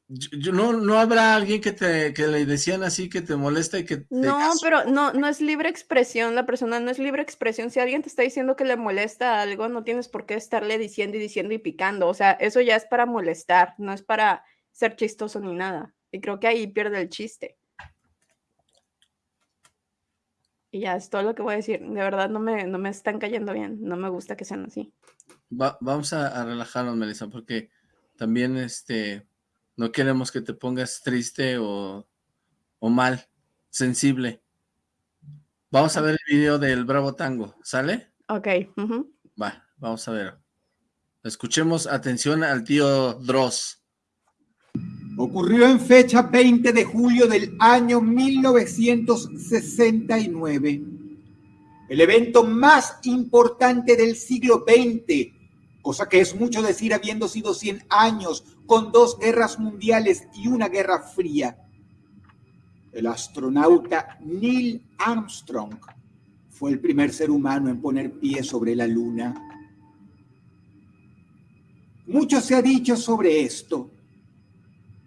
no, no habrá alguien que te que le decían así que te molesta y que no, pero no, no es libre expresión, la persona no es libre expresión. Si alguien te está diciendo que le molesta algo, no tienes por qué estarle diciendo y diciendo y picando. O sea, eso ya es para molestar, no es para ser chistoso ni nada. Y creo que ahí pierde el chiste. Y ya es todo lo que voy a decir. De verdad no me, no me están cayendo bien. No me gusta que sean así. vamos a, a relajarnos, Melissa, porque también este no queremos que te pongas triste o, mal, sensible. Vamos a ver el video del Bravo Tango, ¿sale? Ok. Va, vamos a ver. Escuchemos atención al tío Dross. Ocurrió en fecha 20 de julio del año 1969. El evento más importante del siglo XX cosa que es mucho decir habiendo sido 100 años con dos guerras mundiales y una guerra fría. El astronauta Neil Armstrong fue el primer ser humano en poner pie sobre la luna. Mucho se ha dicho sobre esto.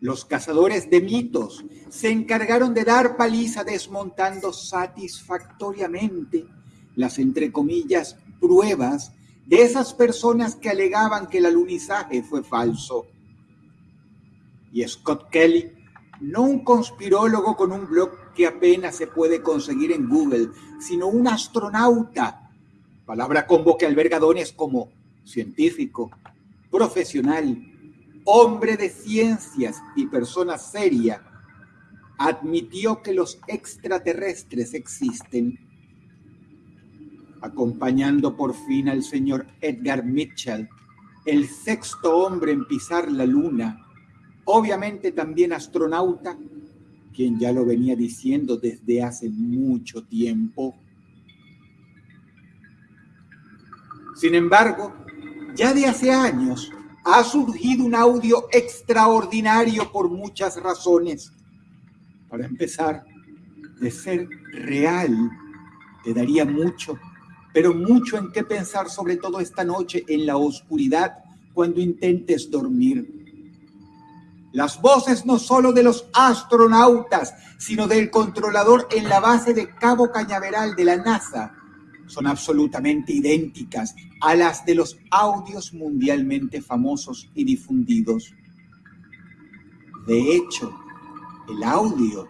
Los cazadores de mitos se encargaron de dar paliza desmontando satisfactoriamente las, entre comillas, pruebas de esas personas que alegaban que el alunizaje fue falso. Y Scott Kelly, no un conspirólogo con un blog que apenas se puede conseguir en Google, sino un astronauta, palabra combo que alberga como científico, profesional, hombre de ciencias y persona seria, admitió que los extraterrestres existen acompañando por fin al señor Edgar Mitchell, el sexto hombre en pisar la luna, obviamente también astronauta, quien ya lo venía diciendo desde hace mucho tiempo. Sin embargo, ya de hace años ha surgido un audio extraordinario por muchas razones. Para empezar, de ser real, te daría mucho pero mucho en qué pensar, sobre todo esta noche en la oscuridad, cuando intentes dormir. Las voces no solo de los astronautas, sino del controlador en la base de Cabo Cañaveral de la NASA son absolutamente idénticas a las de los audios mundialmente famosos y difundidos. De hecho, el audio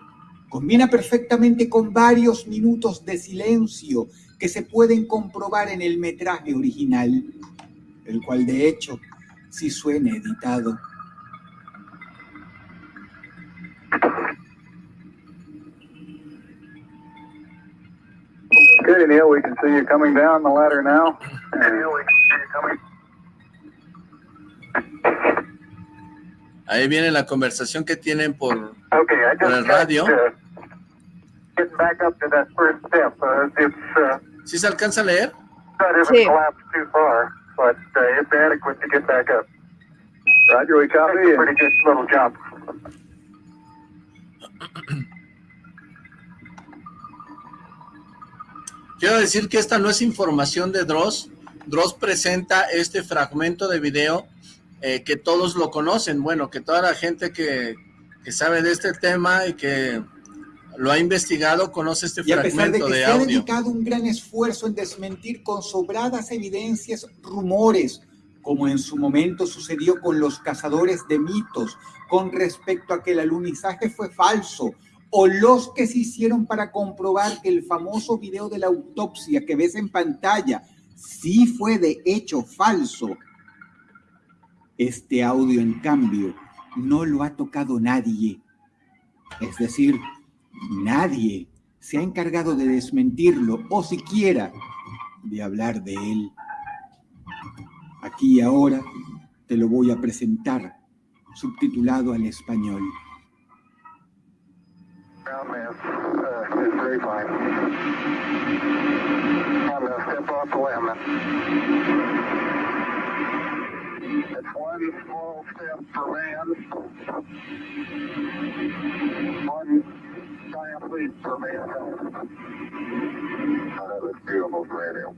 combina perfectamente con varios minutos de silencio que se pueden comprobar en el metraje original, el cual de hecho sí suena editado. Okay, Neil, we can see you coming down the ladder now. Neil, we can see you coming. Ahí viene la conversación que tienen por, okay, por el radio. Back up to that first step. Uh, it's, uh, ¿Sí se alcanza a leer? Sí. Too far, but, uh, it's adequate to get back up. Roger, we copy. It's a pretty good little jump. [clears throat] Quiero decir que esta no es información de Dross. Dross presenta este fragmento de video eh, que todos lo conocen, bueno, que toda la gente que, que, sabe de este tema y que lo ha investigado conoce este y fragmento de, que se ha dedicado un gran esfuerzo en desmentir con sobradas evidencias rumores, como en su momento sucedió con los cazadores de mitos, con respecto a que el alunizaje fue falso, o los que se hicieron para comprobar que el famoso video de la autopsia que ves en pantalla sí fue de hecho falso este audio, en cambio, no lo ha tocado nadie. Es decir, nadie se ha encargado de desmentirlo o siquiera de hablar de él. Aquí ahora te lo voy a presentar, subtitulado al español. ground mass uh, is grapevine. I'm going to step off the limb. It's one small step for man, one giant leap for mankind. Oh, that's beautiful radio.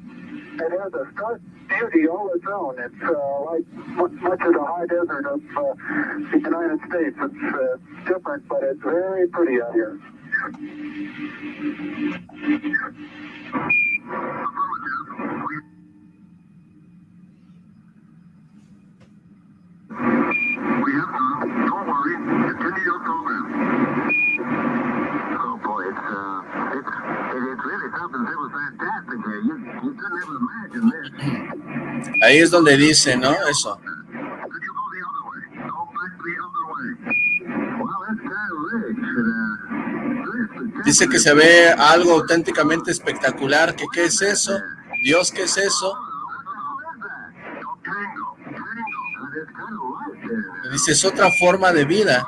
It has a stark beauty all its own. It's uh, like much of the high desert of uh, the United States. It's uh, different, but it's very pretty out here. We have to. Don't worry. Continue your program. Ahí es donde dice, ¿no? Eso. Dice que se ve algo auténticamente espectacular. ¿Qué, ¿Qué es eso? Dios, ¿qué es eso? Dice, es otra forma de vida.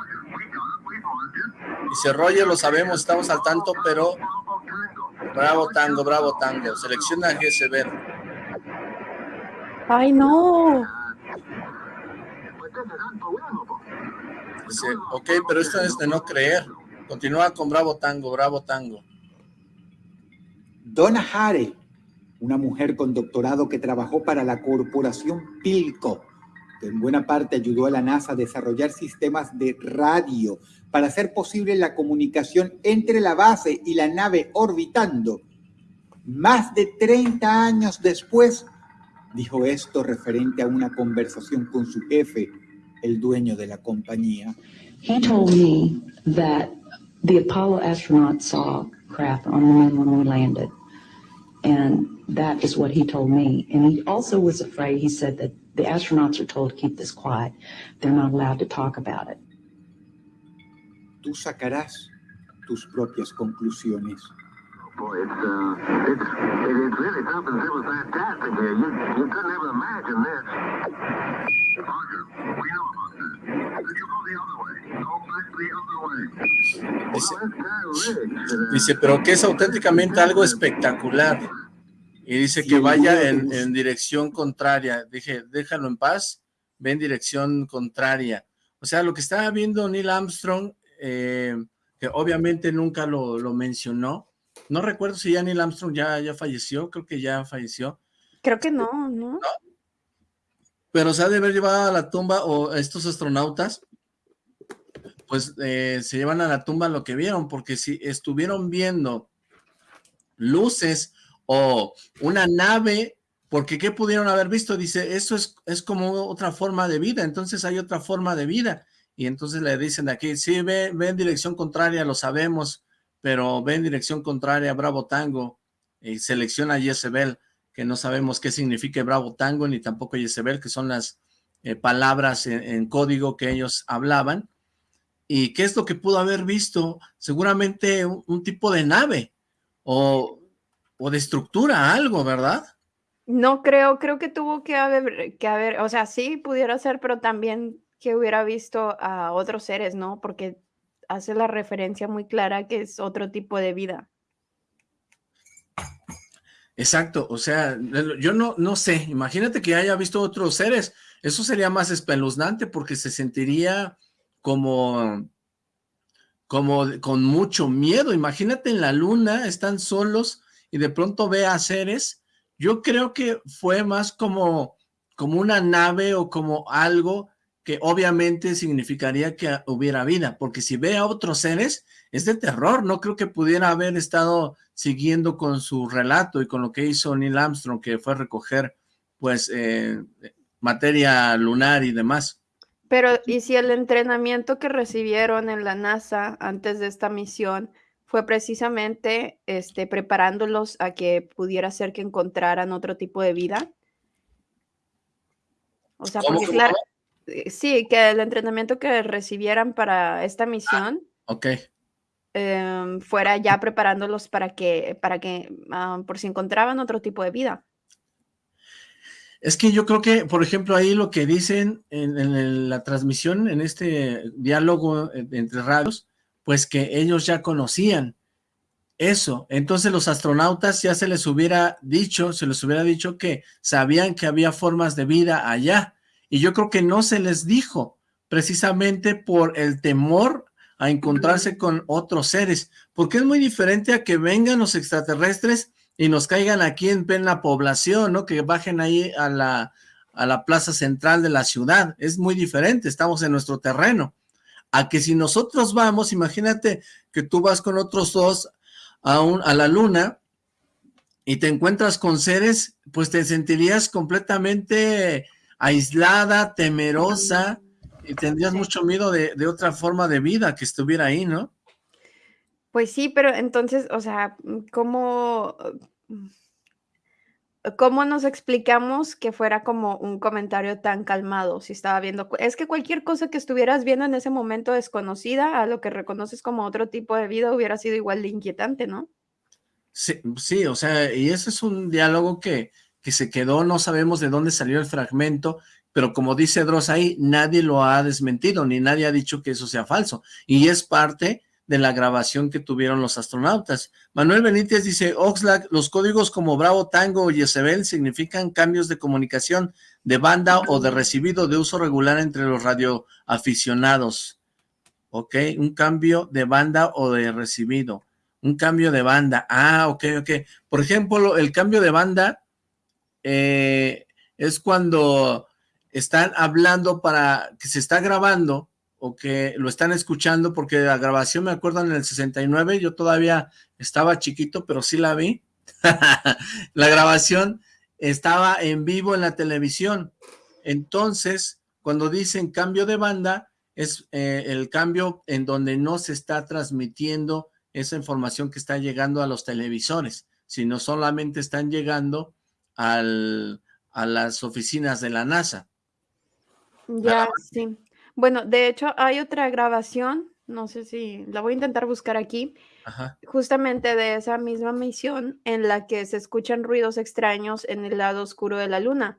Dice, Roger, lo sabemos, estamos al tanto, pero... Bravo tango, bravo tango. Selecciona GSB. ¡Ay, no! Dice, ok, pero esto es de no creer. Continúa con bravo tango, bravo tango. Donna Hare, una mujer con doctorado que trabajó para la corporación Pilco, en buena parte ayudó a la NASA a desarrollar sistemas de radio para hacer posible la comunicación entre la base y la nave orbitando. Más de 30 años después, dijo esto referente a una conversación con su jefe, el dueño de la compañía. He told me that the Apollo astronauts saw craft on the moon when we landed. And that is what he told me. And he also was afraid, he said that the astronauts are told to keep this quiet. They're not allowed to talk about it. Tú sacarás tus propias conclusiones. Boy, it's, uh, it's, it, it's really something that was fantastic here. You, you couldn't ever imagine this. Roger, we know about that. Dice, pero que es auténticamente algo espectacular. Y dice que vaya en, en, dirección contraria. Dije, déjalo en paz, ve en dirección contraria. O sea, lo que estaba viendo Neil Armstrong, eh, que obviamente nunca lo, lo, mencionó. No recuerdo si ya Neil Armstrong ya, ya falleció, creo que ya falleció. Creo que no, ¿no? ¿No? Pero se ha de haber llevado a la tumba, o estos astronautas, pues eh, se llevan a la tumba lo que vieron, porque si estuvieron viendo luces o una nave, porque ¿qué pudieron haber visto? Dice, eso es, es como otra forma de vida, entonces hay otra forma de vida, y entonces le dicen aquí, sí, ve, en dirección contraria, lo sabemos, pero ve en dirección contraria, Bravo Tango, y selecciona Jezebel, que no sabemos qué significa Bravo Tango, ni tampoco Jezebel, que son las eh, palabras en código que ellos hablaban, y qué es lo que pudo haber visto, seguramente un, un tipo de nave, o o de estructura algo, ¿verdad? No creo, creo que tuvo que haber, que haber, o sea, sí pudiera ser, pero también que hubiera visto a otros seres, ¿no? Porque hace la referencia muy clara que es otro tipo de vida. Exacto, o sea, yo no, no sé, imagínate que haya visto otros seres, eso sería más espeluznante porque se sentiría como, como con mucho miedo, imagínate en la luna, están solos y de pronto ve a seres, yo creo que fue más como, como una nave o como algo que obviamente significaría que hubiera vida, porque si ve a otros seres, es de terror, no creo que pudiera haber estado siguiendo con su relato y con lo que hizo Neil Armstrong, que fue recoger, pues, eh, materia lunar y demás. Pero, ¿y si el entrenamiento que recibieron en la NASA antes de esta misión fue precisamente este, preparándolos a que pudiera ser que encontraran otro tipo de vida? O sea, porque claro, eh, sí, que el entrenamiento que recibieran para esta misión ok. Em, fuera ya preparándolos para que, para que ah, por si encontraban otro tipo de vida. Es que yo creo que, por ejemplo, ahí lo que dicen en, la transmisión, en este diálogo entre radios, pues que ellos ya conocían eso. Entonces los astronautas ya se les hubiera dicho, se les hubiera dicho que sabían que había formas de vida allá. Y yo creo que no se les dijo, precisamente por el temor a encontrarse con otros seres, porque es muy diferente a que vengan los extraterrestres y nos caigan aquí en plena población, ¿no? Que bajen ahí a la, a la plaza central de la ciudad, es muy diferente, estamos en nuestro terreno, a que si nosotros vamos, imagínate que tú vas con otros dos a, un, a la luna y te encuentras con seres, pues te sentirías completamente aislada, temerosa, y tendrías mucho miedo de, otra forma de vida que estuviera ahí, ¿no? Pues sí, pero entonces, o sea, ¿cómo, cómo nos explicamos que fuera como un comentario tan calmado si estaba viendo? Es que cualquier cosa que estuvieras viendo en ese momento desconocida a lo que reconoces como otro tipo de vida hubiera sido igual de inquietante, ¿no? Sí, sí, o sea, y ese es un diálogo que, que se quedó, no sabemos de dónde salió el fragmento, pero como dice Dross ahí, nadie lo ha desmentido, ni nadie ha dicho que eso sea falso, y es parte de la grabación que tuvieron los astronautas. Manuel Benítez dice, Oxlack, los códigos como Bravo, Tango y Jezebel significan cambios de comunicación de banda o de recibido de uso regular entre los radioaficionados. Ok, un cambio de banda o de recibido. Un cambio de banda. Ah, ok, ok. Por ejemplo, el cambio de banda eh, es cuando están hablando para que se está grabando o que lo están escuchando, porque la grabación me acuerdo en el 69, yo todavía estaba chiquito, pero sí la vi. [laughs] la grabación estaba en vivo en la televisión. Entonces, cuando dicen cambio de banda, es eh, el cambio en donde no se está transmitiendo esa información que está llegando a los televisores, sino solamente están llegando al, a las oficinas de la NASA. Ya, sí. Bueno, de hecho hay otra grabación, no sé si la voy a intentar buscar aquí, justamente de esa misma misión en la que se escuchan ruidos extraños en el lado oscuro de la luna.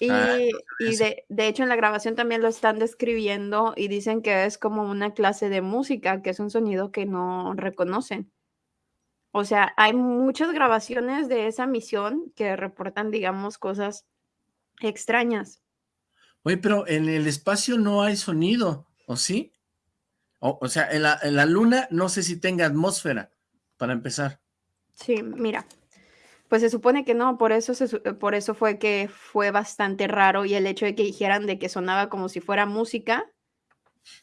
Y, ah, y de, de, hecho en la grabación también lo están describiendo y dicen que es como una clase de música, que es un sonido que no reconocen. O sea, hay muchas grabaciones de esa misión que reportan, digamos, cosas extrañas. Oye, pero en el espacio no hay sonido, ¿o sí? O, sea, en la, en la, luna no sé si tenga atmósfera, para empezar. Sí, mira, pues se supone que no, por eso, se, por eso fue que fue bastante raro y el hecho de que dijeran de que sonaba como si fuera música,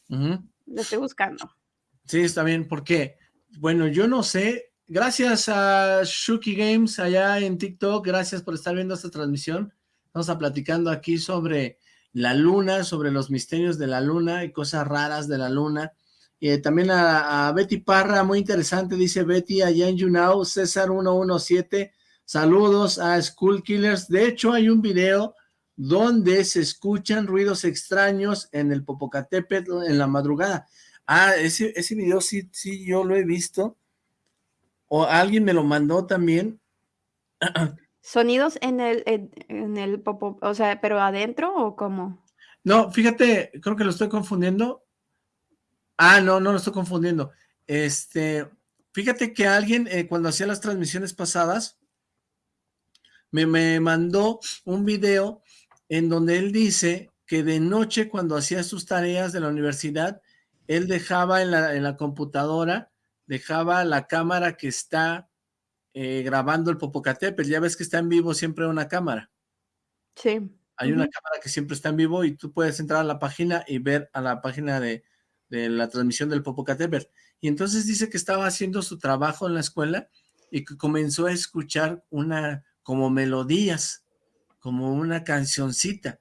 lo estoy buscando. Sí, está bien, porque, bueno, yo no sé, gracias a Shuki Games allá en TikTok, gracias por estar viendo esta transmisión, vamos a platicando aquí sobre la luna, sobre los misterios de la luna y cosas raras de la luna. y también a, Betty Parra, muy interesante, dice Betty, allá en YouNow, César 117, saludos a School Killers. De hecho, hay un video donde se escuchan ruidos extraños en el Popocatépetl en la madrugada. Ah, ese, ese video sí, sí, yo lo he visto. o alguien me lo mandó también. [clears throat] Sonidos en el, en, el popo, o sea, pero adentro o cómo? No, fíjate, creo que lo estoy confundiendo. Ah, no, no lo estoy confundiendo. Este, fíjate que alguien eh, cuando hacía las transmisiones pasadas me, me mandó un video en donde él dice que de noche cuando hacía sus tareas de la universidad, él dejaba en la, en la computadora, dejaba la cámara que está eh, grabando el Popocatépetl. Ya ves que está en vivo siempre una cámara. Sí. Hay una cámara que siempre está en vivo y tú puedes entrar a la página y ver a la página de, de la transmisión del Popocatépetl. Y entonces dice que estaba haciendo su trabajo en la escuela y que comenzó a escuchar una, como melodías, como una cancioncita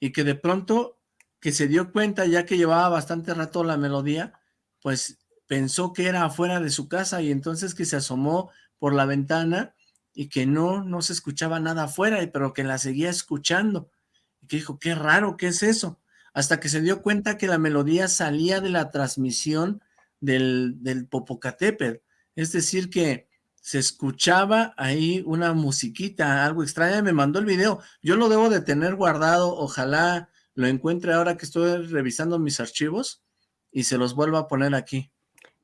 y que de pronto que se dio cuenta ya que llevaba bastante rato la melodía, pues pensó que era afuera de su casa y entonces que se asomó por la ventana y que no, no se escuchaba nada afuera, pero que la seguía escuchando. Y que dijo, qué raro, ¿qué es eso? Hasta que se dio cuenta que la melodía salía de la transmisión del, del Popocatépetl. Es decir, que se escuchaba ahí una musiquita, algo extraña, me mandó el video, yo lo debo de tener guardado, ojalá lo encuentre ahora que estoy revisando mis archivos y se los vuelvo a poner aquí.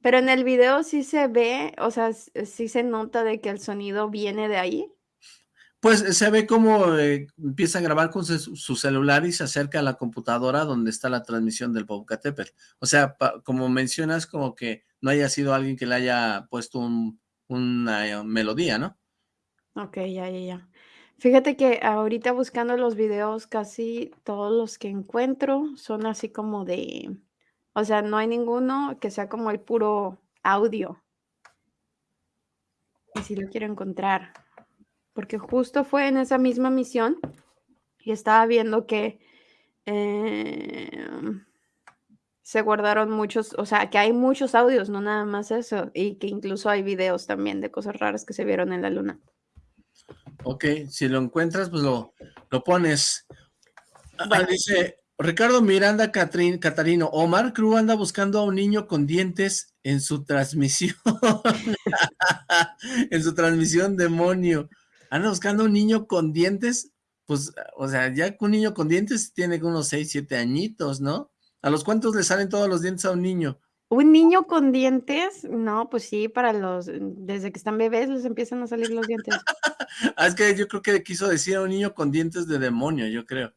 Pero en el video sí se ve, o sea, sí se nota de que el sonido viene de ahí. Pues se ve como eh, empieza a grabar con su, celular y se acerca a la computadora donde está la transmisión del Popocatépetl. O sea, como mencionas, como que no haya sido alguien que le haya puesto un, una eh, melodía, ¿no? Ok, ya, ya, ya. Fíjate que ahorita buscando los videos, casi todos los que encuentro son así como de, o sea, no hay ninguno que sea como el puro audio. Y si lo quiero encontrar, porque justo fue en esa misma misión y estaba viendo que eh, se guardaron muchos, o sea, que hay muchos audios, no nada más eso, y que incluso hay videos también de cosas raras que se vieron en la luna. Ok, si lo encuentras, pues lo, lo pones. Ah, dice Ricardo Miranda Catarino, Omar Cruz anda buscando a un niño con dientes en su transmisión. [laughs] en su transmisión, demonio. Anda buscando a un niño con dientes, pues, o sea, ya un niño con dientes tiene unos 6, 7 añitos, ¿no? ¿A los cuántos le salen todos los dientes a un niño? ¿Un niño con dientes? No, pues sí, para los, desde que están bebés les empiezan a salir los dientes. [laughs] ah, es que yo creo que quiso decir a un niño con dientes de demonio, yo creo.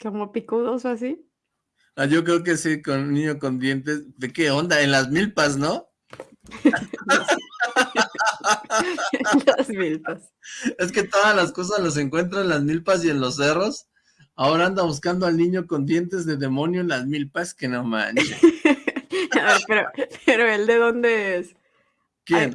¿Como picudos o así? Ah, yo creo que sí, con un niño con dientes, ¿de qué onda? En las milpas, ¿no? [laughs] las milpas. Es que todas las cosas las encuentro en las milpas y en los cerros. Ahora anda buscando al niño con dientes de demonio en las milpas, que no manches. [laughs] pero, pero él de dónde es? ¿Quién?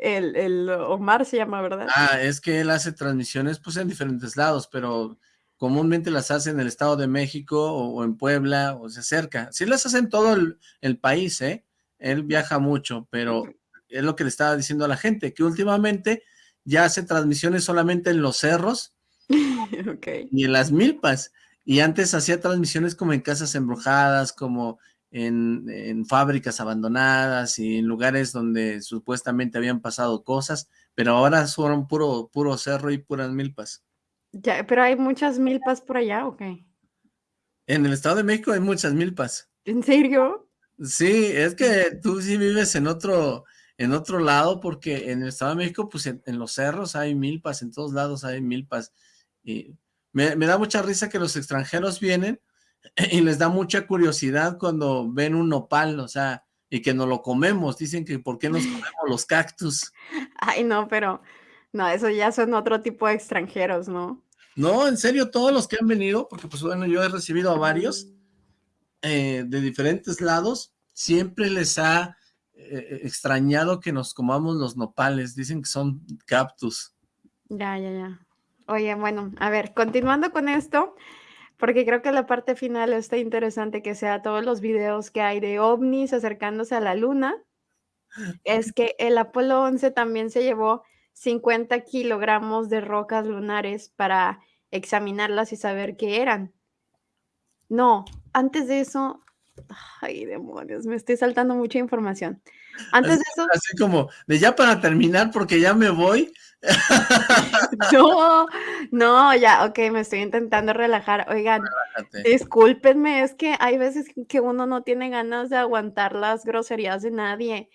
el, el, Omar se llama, ¿verdad? Ah, es que él hace transmisiones pues en diferentes lados, pero comúnmente las hace en el Estado de México o, en Puebla o se acerca. Sí las hace en todo el, el, país, ¿eh? Él viaja mucho, pero es lo que le estaba diciendo a la gente, que últimamente ya hace transmisiones solamente en los cerros [laughs] y en las milpas. Y antes hacía transmisiones como en casas embrujadas, como en, fábricas abandonadas y en lugares donde supuestamente habían pasado cosas, pero ahora son puro, puro cerro y puras milpas. Ya, pero hay muchas milpas por allá, ¿o qué? En el Estado de México hay muchas milpas. ¿En serio? Sí, es que tú sí vives en otro, en otro lado, porque en el Estado de México, pues en los cerros hay milpas, en todos lados hay milpas, y me, da mucha risa que los extranjeros vienen [clears throat] y les da mucha curiosidad cuando ven un nopal, o sea, y que no lo comemos. Dicen que ¿por qué nos [laughs] comemos los cactus? Ay, no, pero no, eso ya son otro tipo de extranjeros, ¿no? No, en serio, todos los que han venido, porque pues bueno, yo he recibido a varios eh, de diferentes lados, siempre les ha eh, extrañado que nos comamos los nopales. Dicen que son cactus. Ya, ya, ya. Oye, bueno, a ver, continuando con esto, porque creo que la parte final está interesante que sea todos los videos que hay de ovnis acercándose a la luna, es que el Apolo 11 también se llevó 50 kilogramos de rocas lunares para examinarlas y saber qué eran. No, antes de eso, Ay, demonios, me estoy saltando mucha información. Antes así, de eso... Así como, de ya para terminar, porque ya me voy. [laughs] no, no, ya, ok, me estoy intentando relajar. Oigan, Relájate. discúlpenme, es que hay veces que uno no tiene ganas de aguantar las groserías de nadie.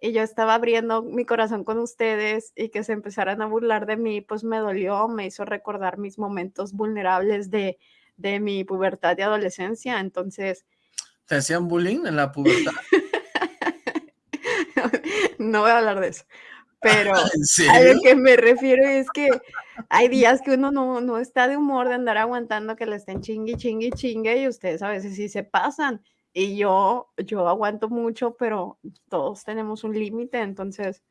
Y yo estaba abriendo mi corazón con ustedes y que se empezaran a burlar de mí, pues me dolió, me hizo recordar mis momentos vulnerables de, de mi pubertad y adolescencia. Entonces, ¿Te hacían bullying en la pubertad? [laughs] no voy a hablar de eso. Pero [laughs] a lo que me refiero es que hay días que uno no, no está de humor de andar aguantando que le estén chingue, chingue, chingue y ustedes a veces sí se pasan. Y yo, yo aguanto mucho, pero todos tenemos un límite, entonces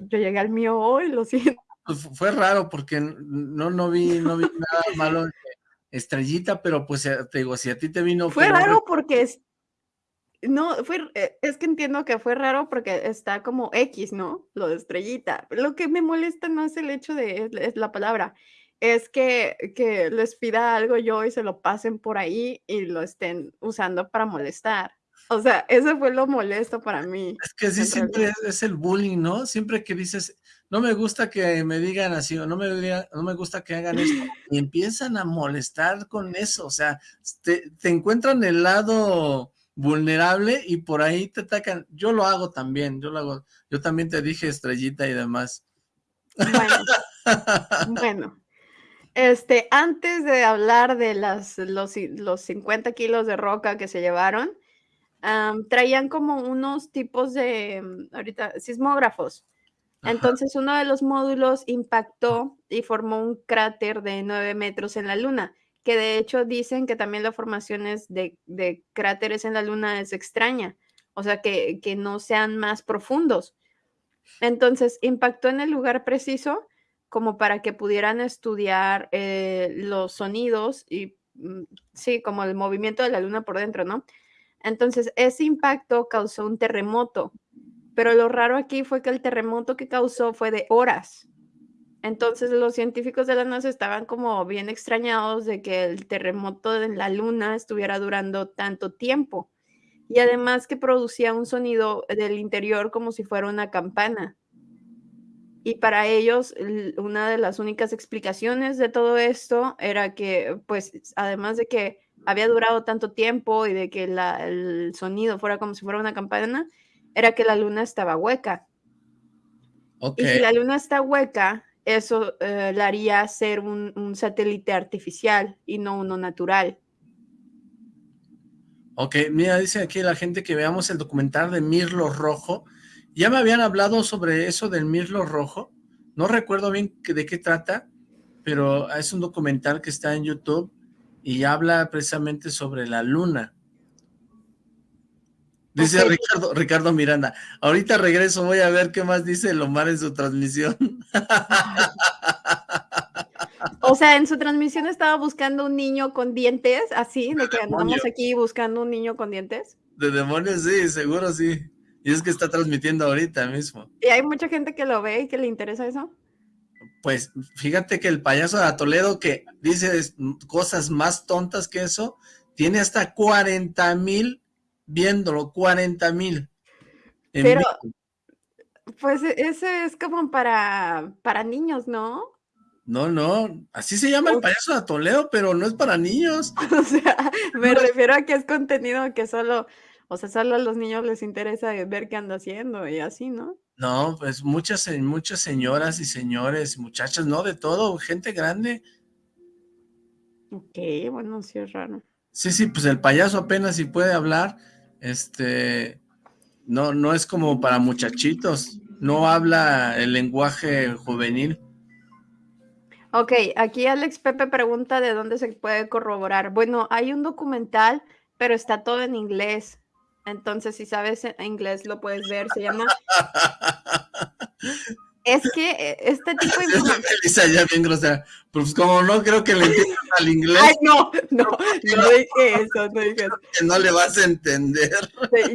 yo llegué al mío hoy, lo [laughs] siento. Pues fue raro porque no, no vi, no vi nada malo Estrellita, pero pues eh, te digo, si a ti te vino... Fue raro porque es... No, fue, eh, es que entiendo que fue raro porque está como X, ¿no? Lo de estrellita. Lo que me molesta no es el hecho de, es la palabra, es que, que les pida algo yo y se lo pasen por ahí y lo estén usando para molestar. O sea, eso fue lo molesto para mí. Es que sí, siempre es, el bullying, ¿no? Siempre que dices, no me gusta que me digan así, o no me, no me gusta que hagan esto, [laughs] y empiezan a molestar con eso, o sea, te, te encuentran el lado vulnerable y por ahí te atacan. Yo lo hago también, yo lo hago. Yo también te dije estrellita y demás. Bueno, [laughs] bueno. Este, antes de hablar de las, los, los 50 kilos de roca que se llevaron, traían como unos tipos de, mm, ahorita, sismógrafos. Entonces uno de los módulos impactó y formó un cráter de 9 metros en la luna, que de hecho dicen que también la formación de, de cráteres en la luna es extraña, o sea, que, que no sean más profundos. Entonces impactó en el lugar preciso como para que pudieran estudiar eh, los sonidos y, mm, sí, como el movimiento de la luna por dentro, ¿no? Entonces, ese impacto causó un terremoto, pero lo raro aquí fue que el terremoto que causó fue de horas. Entonces, los científicos de la NASA estaban como bien extrañados de que el terremoto en la Luna estuviera durando tanto tiempo. Y además que producía un sonido del interior como si fuera una campana. Y para ellos, una de las únicas explicaciones de todo esto era que, pues, además de que había durado tanto tiempo y de que el sonido fuera como si fuera una campana, era que la luna estaba hueca. Y si la luna está hueca, eso eh, la haría ser un, satélite artificial y no uno natural. Ok, mira, dice aquí la gente que veamos el documental de Mirlo Rojo. Ya me habían hablado sobre eso del Mirlo Rojo. No recuerdo bien de qué trata, pero es un documental que está en YouTube y habla precisamente sobre la luna. Dice Ricardo, Ricardo Miranda, ahorita regreso, voy a ver qué más dice Lomar en su transmisión. [laughs] O sea, en su transmisión estaba buscando un niño con dientes, así, de que andamos aquí buscando un niño con dientes. De demonios, sí, seguro sí. Y es que está transmitiendo ahorita mismo. ¿Y hay mucha gente que lo ve y que le interesa eso? Pues fíjate que el payaso de Toledo que dice cosas más tontas que eso, tiene hasta 40 mil viéndolo, 40 mil. Pero, pues e, ese es como para, para niños, ¿no? No, no, así se llama el payaso de Toledo, pero no es para niños. [laughs] o sea, me refiero a que es contenido que solo, o sea, solo a los niños les interesa ver qué anda haciendo y así, ¿no? No, pues muchas, muchas señoras y señores, muchachas, no, de todo, gente grande. Ok, bueno, sí es raro. Sí, sí, pues el payaso apenas si puede hablar, este, no, no es como para muchachitos, no habla el lenguaje juvenil. Ok, aquí Alex Pepe pregunta de dónde se puede corroborar. Bueno, hay un documental, pero está todo en inglés. Entonces, si sabes inglés, lo puedes ver. Se llama. [laughs] Es que eh, este tipo de información. ya bien grosera. Pues como no creo que le entiendas al inglés. Ay, [laughs] no, no, no dije eso, no dije eso. Que no le vas a entender.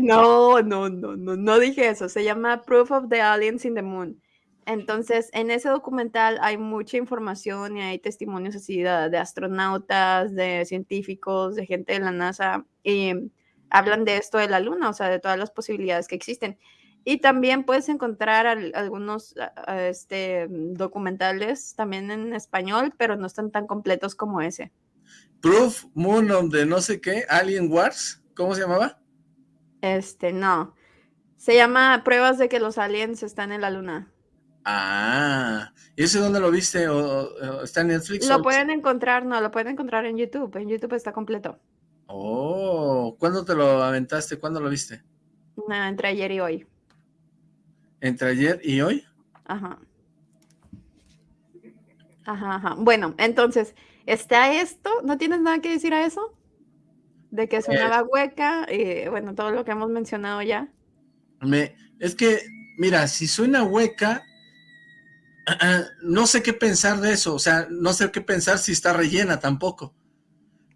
No, no, no, no, no dije eso. Se llama Proof of the Aliens in the Moon. Entonces, en ese documental hay mucha información y hay testimonios así de, astronautas, de científicos, de gente de la NASA, y hablan de esto de la Luna, o sea, de todas las posibilidades que existen. Y también puedes encontrar algunos este, documentales también en español, pero no están tan completos como ese. Proof Moon de no sé qué, Alien Wars, ¿cómo se llamaba? Este, no. Se llama Pruebas de que los aliens están en la luna. Ah, ¿y ese dónde lo viste? ¿O, está en Netflix? Lo pueden encontrar, no, lo pueden encontrar en YouTube. En YouTube está completo. Oh, ¿cuándo te lo aventaste? ¿Cuándo lo viste? entre ayer y hoy. ¿Entre ayer y hoy? Ajá. Ajá, ajá. Bueno, entonces, está esto, ¿no tienes nada que decir a eso? De que sonaba eh. hueca y bueno, todo lo que hemos mencionado ya. Me, es que, mira, si suena hueca, [clears throat] no sé qué pensar de eso, o sea, no sé qué pensar si está rellena tampoco.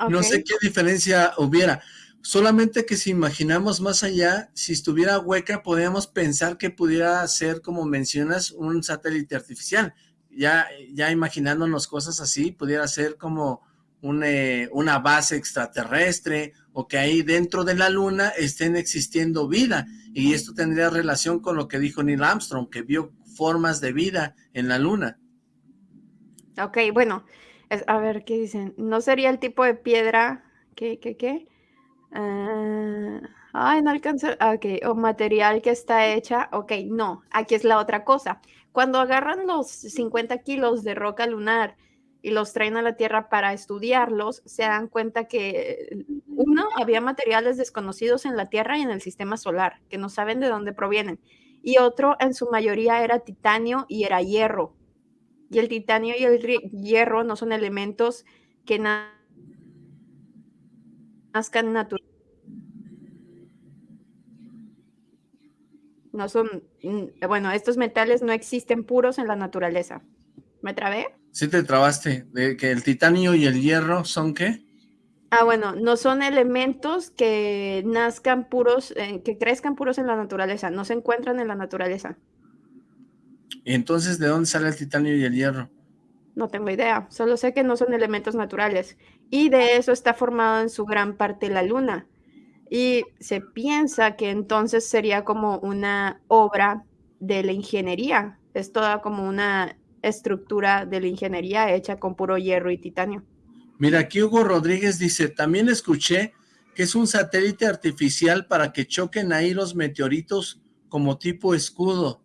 No sé qué diferencia hubiera. Solamente que si imaginamos más allá, si estuviera hueca, podríamos pensar que pudiera ser, como mencionas, un satélite artificial. Ya, ya imaginándonos cosas así, pudiera ser como eh, una base extraterrestre o que ahí dentro de la luna estén existiendo vida. Y esto tendría relación con lo que dijo Neil Armstrong, que vio formas de vida en la luna. Ok, bueno, a ver, ¿qué dicen? ¿No sería el tipo de piedra qué, qué? Ah, ay, no alcanza, ah, ok, o material que está hecha, ok, no, aquí es la otra cosa. Cuando agarran los 50 kilos de roca lunar y los traen a la Tierra para estudiarlos, se dan cuenta que, uno, había materiales desconocidos en la Tierra y en el sistema solar, que no saben de dónde provienen, y otro, en su mayoría, era titanio y era hierro. Y el titanio y el hierro no son elementos que nazcan naturalmente. No son, mm, bueno, estos metales no existen puros en la naturaleza. ¿Me trabé? Sí te trabaste, de que el titanio y el hierro son qué? Ah, bueno, no son elementos que nazcan puros, eh, que crezcan puros en la naturaleza, no se encuentran en la naturaleza. ¿Y entonces de dónde sale el titanio y el hierro? No tengo idea, solo sé que no son elementos naturales. Y de eso está formado en su gran parte la luna. Y se piensa que entonces sería como una obra de la ingeniería. Es toda como una estructura de la ingeniería hecha con puro hierro y titanio. Mira, aquí Hugo Rodríguez dice, también escuché que es un satélite artificial para que choquen ahí los meteoritos como tipo escudo.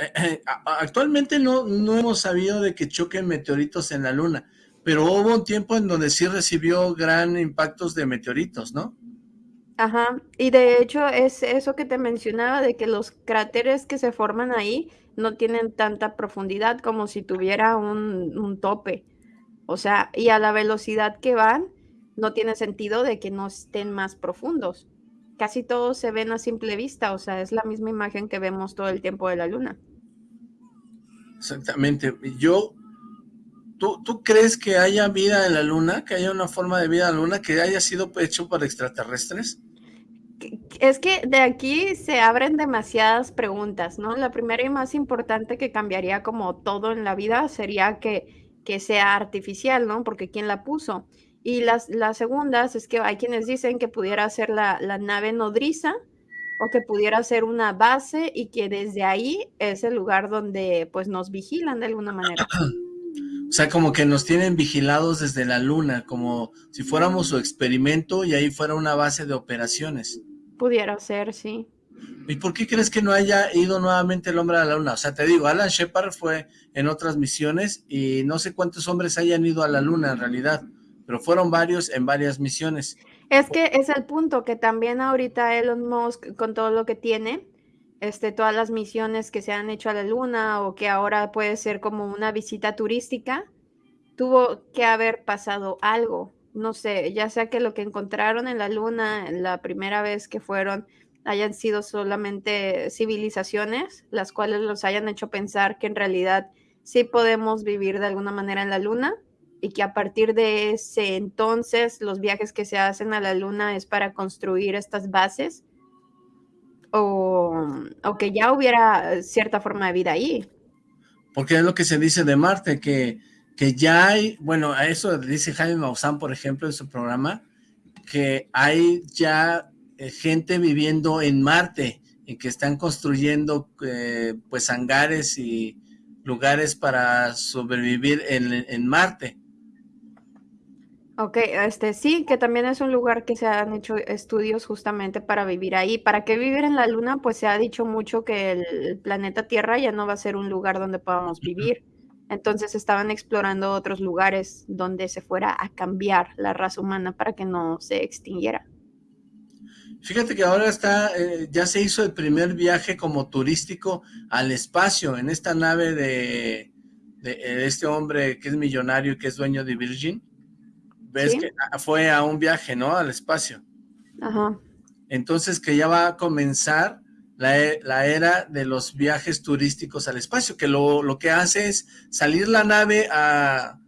Eh, eh, actualmente no, no hemos sabido de que choquen meteoritos en la luna, pero hubo un tiempo en donde sí recibió gran impactos de meteoritos, ¿no? Ajá, y de hecho es eso que te mencionaba de que los cráteres que se forman ahí no tienen tanta profundidad como si tuviera un, un tope. O sea, y a la velocidad que van, no tiene sentido de que no estén más profundos. Casi todos se ven a simple vista, o sea, es la misma imagen que vemos todo el tiempo de la luna. Exactamente. Yo, ¿tú, ¿tú crees que haya vida en la luna? ¿Que haya una forma de vida en la luna que haya sido hecho por extraterrestres? Es que de aquí se abren demasiadas preguntas, ¿no? La primera y más importante que cambiaría como todo en la vida sería que que sea artificial, ¿no? Porque ¿quién la puso? Y las, las segundas es que hay quienes dicen que pudiera ser la, la nave nodriza o que pudiera ser una base y que desde ahí es el lugar donde pues nos vigilan de alguna manera. [clears throat] O sea, como que nos tienen vigilados desde la luna, como si fuéramos su experimento y ahí fuera una base de operaciones. Pudiera ser, sí. ¿Y por qué crees que no haya ido nuevamente el hombre a la luna? O sea, te digo, Alan Shepard fue en otras misiones y no sé cuántos hombres hayan ido a la luna en realidad, pero fueron varios en varias misiones. Es que es el punto que también ahorita Elon Musk, con todo lo que tiene, este, todas las misiones que se han hecho a la luna o que ahora puede ser como una visita turística, tuvo que haber pasado algo. No sé, ya sea que lo que encontraron en la luna la primera vez que fueron hayan sido solamente civilizaciones, las cuales los hayan hecho pensar que en realidad sí podemos vivir de alguna manera en la luna y que a partir de ese entonces los viajes que se hacen a la luna es para construir estas bases o, o que ya hubiera cierta forma de vida ahí. Porque es lo que se dice de Marte, que, que ya hay, bueno, a eso dice Jaime Maussan, por ejemplo, en su programa, que hay ya eh, gente viviendo en Marte y que están construyendo eh, pues hangares y lugares para sobrevivir en, en Marte. Ok, este sí, que también es un lugar que se han hecho estudios justamente para vivir ahí. ¿Para qué vivir en la Luna? Pues se ha dicho mucho que el planeta Tierra ya no va a ser un lugar donde podamos vivir. Entonces estaban explorando otros lugares donde se fuera a cambiar la raza humana para que no se extinguiera. Fíjate que ahora está, eh, ya se hizo el primer viaje como turístico al espacio en esta nave de, eh, este hombre que es millonario y que es dueño de Virgin ves que fue a un viaje, ¿no? Al espacio. Ajá. Entonces que ya va a comenzar la, e, la era de los viajes turísticos al espacio, que lo, lo que hace es salir la nave a,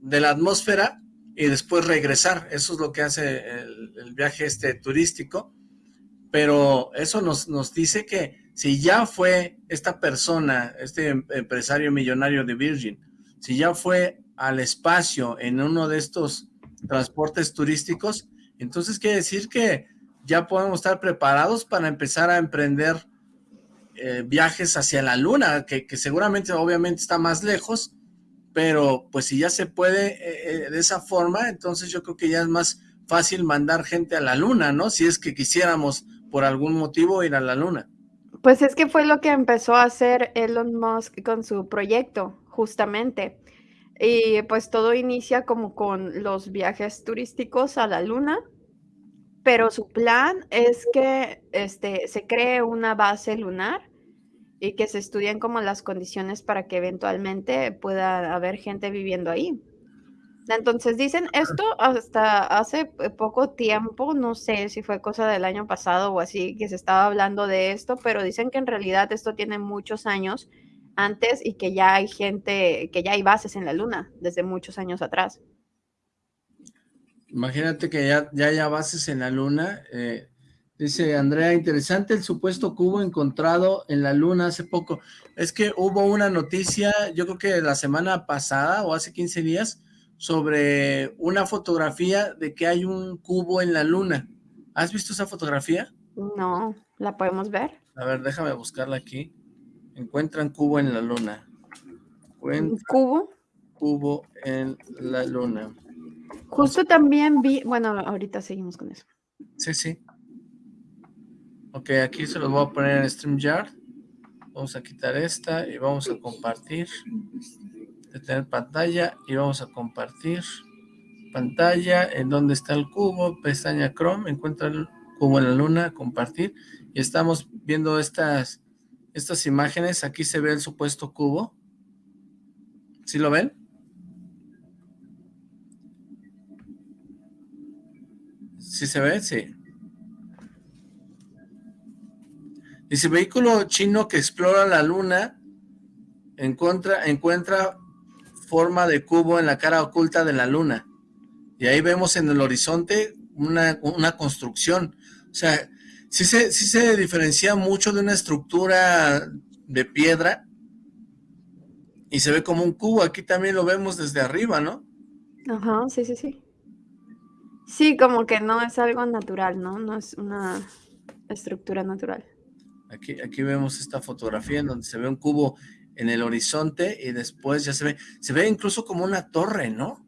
de la atmósfera y después regresar. Eso es lo que hace el, el viaje este turístico. Pero eso nos, nos dice que si ya fue esta persona, este em, empresario millonario de Virgin, si ya fue al espacio en uno de estos transportes turísticos, entonces quiere decir que ya podemos estar preparados para empezar a emprender eh, viajes hacia la luna, que, que, seguramente obviamente está más lejos, pero pues si ya se puede eh, eh, de esa forma, entonces yo creo que ya es más fácil mandar gente a la luna, ¿no? Si es que quisiéramos por algún motivo ir a la luna. Pues es que fue lo que empezó a hacer Elon Musk con su proyecto, justamente. Y pues todo inicia como con los viajes turísticos a la luna, pero su plan es que este, se cree una base lunar y que se estudien como las condiciones para que eventualmente pueda haber gente viviendo ahí. Entonces dicen esto hasta hace poco tiempo, no sé si fue cosa del año pasado o así, que se estaba hablando de esto, pero dicen que en realidad esto tiene muchos años antes y que ya hay gente, que ya hay bases en la luna desde muchos años atrás. Imagínate que ya, ya haya bases en la luna. Eh, dice Andrea, interesante el supuesto cubo encontrado en la luna hace poco. Es que hubo una noticia, yo creo que la semana pasada o hace 15 días, sobre una fotografía de que hay un cubo en la luna. ¿Has visto esa fotografía? No, ¿la podemos ver? A ver, déjame buscarla aquí. Encuentran cubo en la luna. ¿Un ¿Cubo? Cubo en la luna. Justo también vi, bueno, ahorita seguimos con eso. Sí, sí. Ok, aquí se los voy a poner en StreamYard. Vamos a quitar esta y vamos a compartir. Detener pantalla y vamos a compartir pantalla. En donde está el cubo, pestaña Chrome, encuentra el cubo en la luna, compartir. Y estamos viendo estas estas imágenes, aquí se ve el supuesto cubo. ¿Sí lo ven? ¿Sí se ve? Sí. Dice, vehículo chino que explora la luna encuentra, encuentra forma de cubo en la cara oculta de la luna. Y ahí vemos en el horizonte una, una construcción. O sea, sí se, sí se diferencia mucho de una estructura de piedra y se ve como un cubo. Aquí también lo vemos desde arriba, ¿no? Ajá, sí, sí, sí. Sí, como que no es algo natural, ¿no? No es una estructura natural. Aquí, aquí vemos esta fotografía en donde se ve un cubo en el horizonte y después ya se ve, se ve incluso como una torre, ¿no?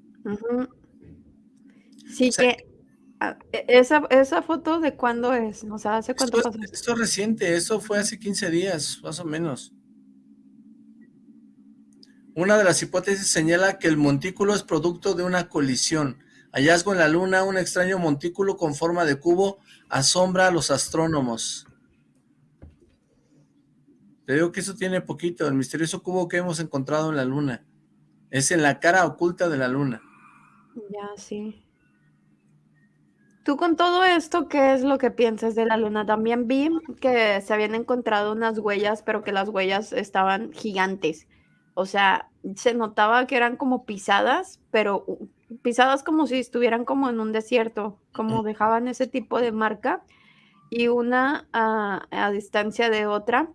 Sí, que Ah, e, esa, esa foto de cuándo es, o sea, ¿hace cuánto esto, pasó? Esto es reciente, eso fue hace 15 días, más o menos. Una de las hipótesis señala que el montículo es producto de una colisión. Hallazgo en la luna, un extraño montículo con forma de cubo asombra a los astrónomos. Te digo que eso tiene poquito, el misterioso cubo que hemos encontrado en la luna. Es en la cara oculta de la luna. Ya, sí. Tú con todo esto, ¿qué es lo que piensas de la luna? También vi que se habían encontrado unas huellas, pero que las huellas estaban gigantes. O sea, se notaba que eran como pisadas, pero pisadas como si estuvieran como en un desierto, como dejaban ese tipo de marca. y una a, distancia de otra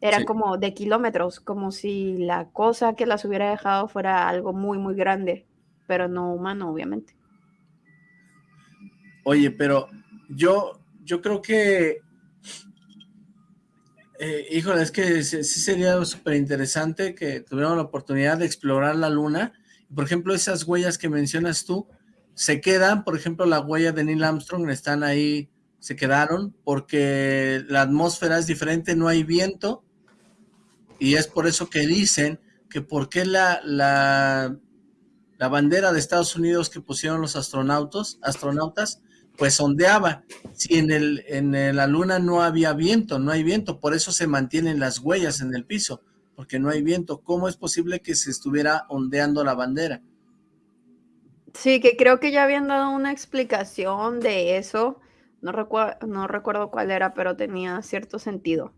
era como de kilómetros, como si la cosa que las hubiera dejado fuera algo muy, muy grande, pero no humano, obviamente. Oye, pero yo, yo creo que, eh, híjole, es que sí sería súper interesante que tuviéramos la oportunidad de explorar la luna. Por ejemplo, esas huellas que mencionas tú, se quedan, por ejemplo, la huella de Neil Armstrong están ahí, se quedaron, porque la atmósfera es diferente, no hay viento, y es por eso que dicen que por qué la, la, la bandera de Estados Unidos que pusieron los astronautas, astronautas pues ondeaba. Si en, el, en la luna no había viento, no hay viento, por eso se mantienen las huellas en el piso, porque no hay viento. ¿Cómo es posible que se estuviera ondeando la bandera? Sí, que creo que ya habían dado una explicación de eso. No, no recuerdo cuál era, pero tenía cierto sentido.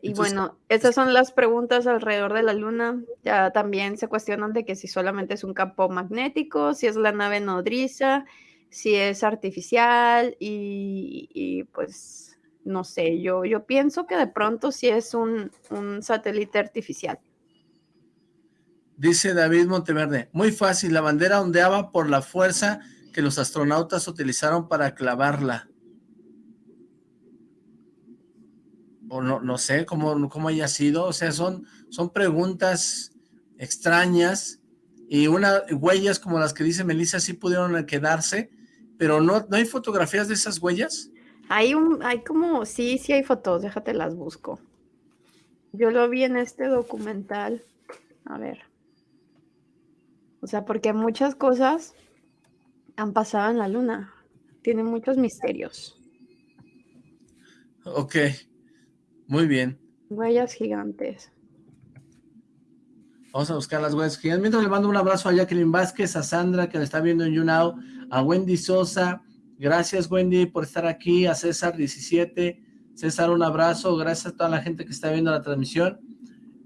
Y bueno, esas son las preguntas alrededor de la Luna. Ya también se cuestionan de que si solamente es un campo magnético, si es la nave nodriza, si es artificial y, pues no sé, yo, yo pienso que de pronto sí es un, un satélite artificial. Dice David Monteverde, muy fácil, la bandera ondeaba por la fuerza que los astronautas utilizaron para clavarla. O no, no sé cómo, cómo haya sido, o sea, son, son preguntas extrañas y una, huellas como las que dice Melissa sí pudieron quedarse, pero no, ¿no hay fotografías de esas huellas? Hay un, hay como, sí, sí hay fotos, déjate las busco. Yo lo vi en este documental, a ver. O sea, porque muchas cosas han pasado en la luna. Tiene muchos misterios. Ok, muy bien. Huellas gigantes. Vamos a buscar las huellas gigantes. Mientras le mando un abrazo a Jacqueline Vázquez, a Sandra que le está viendo en YouNow, a Wendy Sosa. Gracias Wendy por estar aquí, a César 17. César, un abrazo. Gracias a toda la gente que está viendo la transmisión.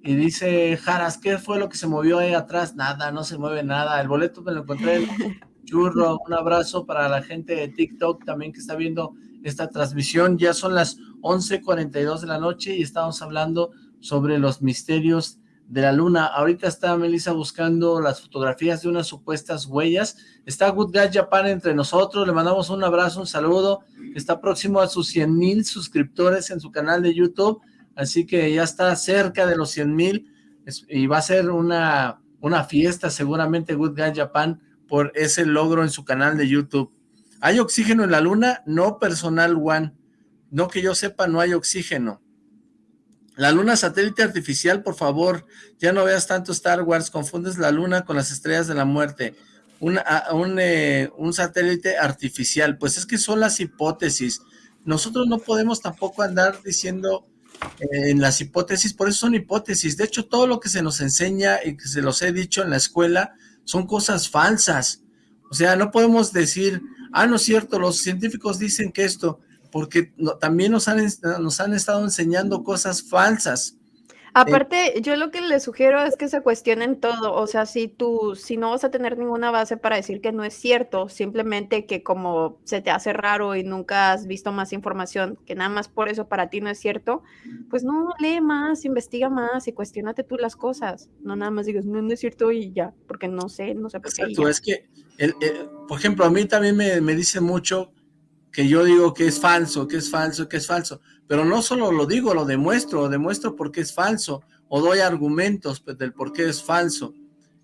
Y dice Jaras, ¿qué fue lo que se movió ahí atrás? Nada, no se mueve nada. El boleto me lo encontré en [laughs] Churro. Un abrazo para la gente de TikTok también que está viendo esta transmisión. Ya son las 11.42 de la noche y estamos hablando sobre los misterios de la luna. Ahorita está Melissa buscando las fotografías de unas supuestas huellas. Está Good Guy Japan entre nosotros. Le mandamos un abrazo, un saludo. Está próximo a sus 100 mil suscriptores en su canal de YouTube así que ya está cerca de los 100 mil y va a ser una, una fiesta seguramente Good Guy Japan por ese logro en su canal de YouTube. ¿Hay oxígeno en la luna? No, personal one. No que yo sepa, no hay oxígeno. La luna satélite artificial, por favor, ya no veas tanto Star Wars, confundes la luna con las estrellas de la muerte. un, eh, satélite artificial, pues es que son las hipótesis. Nosotros no podemos tampoco andar diciendo en las hipótesis, por eso son hipótesis. De hecho, todo lo que se nos enseña y que se los he dicho en la escuela son cosas falsas. O sea, no podemos decir, ah, no es cierto, los científicos dicen que esto, porque también nos han, nos han estado enseñando cosas falsas. Aparte, yo lo que les sugiero es que se cuestionen todo, o sea, si tú, si no vas a tener ninguna base para decir que no es cierto, simplemente que como se te hace raro y nunca has visto más información, que nada más por eso para ti no es cierto, pues no, lee más, investiga más y cuestionate tú las cosas, no nada más digas, no, no es cierto y ya, porque no sé, no sé por qué. Exacto, es que, por ejemplo, a mí también me, me dice mucho que yo digo que es falso, que es falso, que es falso. Pero no solo lo digo, lo demuestro, lo demuestro porque es falso, o doy argumentos pues, del por qué es falso.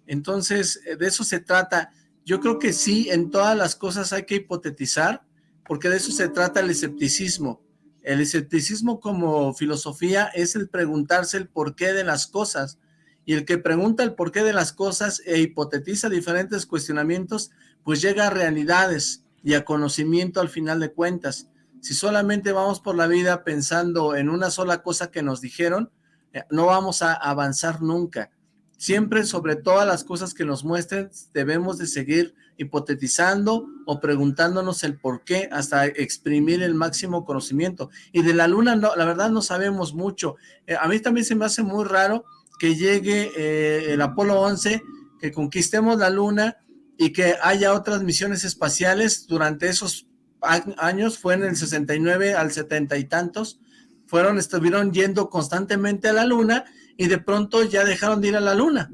Entonces, eh, de eso se trata. Yo creo que sí, en todas las cosas hay que hipotetizar, porque de eso se trata el escepticismo. El escepticismo como filosofía es el preguntarse el porqué de las cosas, y el que pregunta el porqué de las cosas e hipotetiza diferentes cuestionamientos, pues llega a realidades, y a conocimiento al final de cuentas. Si solamente vamos por la vida pensando en una sola cosa que nos dijeron, eh, no vamos a avanzar nunca. Siempre sobre todas las cosas que nos muestren debemos de seguir hipotetizando o preguntándonos el por qué hasta exprimir el máximo conocimiento. Y de la luna, no, la verdad no sabemos mucho. Eh, a mí también se me hace muy raro que llegue eh, el Apolo 11, que conquistemos la luna y que haya otras misiones espaciales durante esos años, fue en el 69 al 70 y tantos, fueron, estuvieron yendo constantemente a la luna y de pronto ya dejaron de ir a la luna.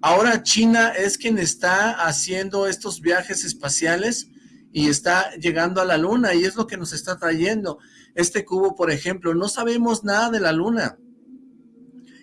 Ahora China es quien está haciendo estos viajes espaciales y está llegando a la luna y es lo que nos está trayendo. Este cubo, por ejemplo, no sabemos nada de la luna.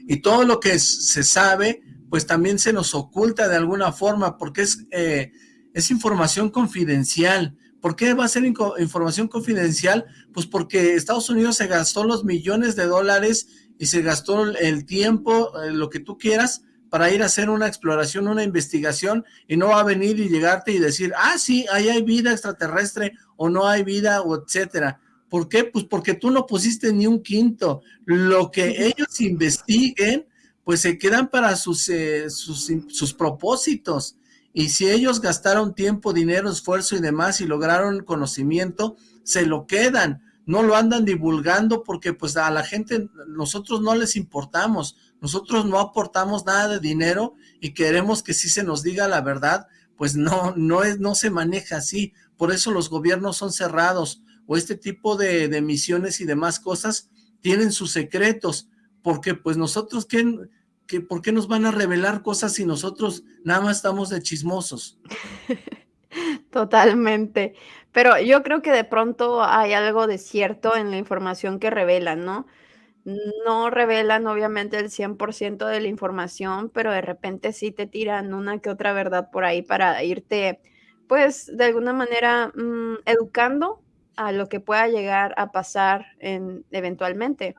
Y todo lo que se sabe, pues también se nos oculta de alguna forma porque es, eh, es información confidencial. ¿Por qué va a ser información confidencial? Pues porque Estados Unidos se gastó los millones de dólares y se gastó el tiempo, eh, lo que tú quieras, para ir a hacer una exploración, una investigación, y no va a venir y llegarte y decir, ah, sí, ahí hay vida extraterrestre, o no hay vida, o etcétera. ¿Por qué? Pues porque tú no pusiste ni un quinto. Lo que ellos investiguen, pues se quedan para sus, eh, sus, sus propósitos. Y si ellos gastaron tiempo, dinero, esfuerzo y demás y lograron conocimiento, se lo quedan. No lo andan divulgando porque pues a la gente, nosotros no les importamos, nosotros no aportamos nada de dinero y queremos que sí se nos diga la verdad, pues no, no, es, no se maneja así, por eso los gobiernos son cerrados, o este tipo de, de misiones y demás cosas tienen sus secretos, porque pues nosotros, ¿qué, ¿por qué nos van a revelar cosas si nosotros nada más estamos de chismosos? [laughs] Totalmente. Pero yo creo que de pronto hay algo de cierto en la información que revelan, ¿no? No revelan obviamente el 100% de la información, pero de repente sí te tiran una que otra verdad por ahí para irte, pues, de alguna manera, mm, educando a lo que pueda llegar a pasar en eventualmente.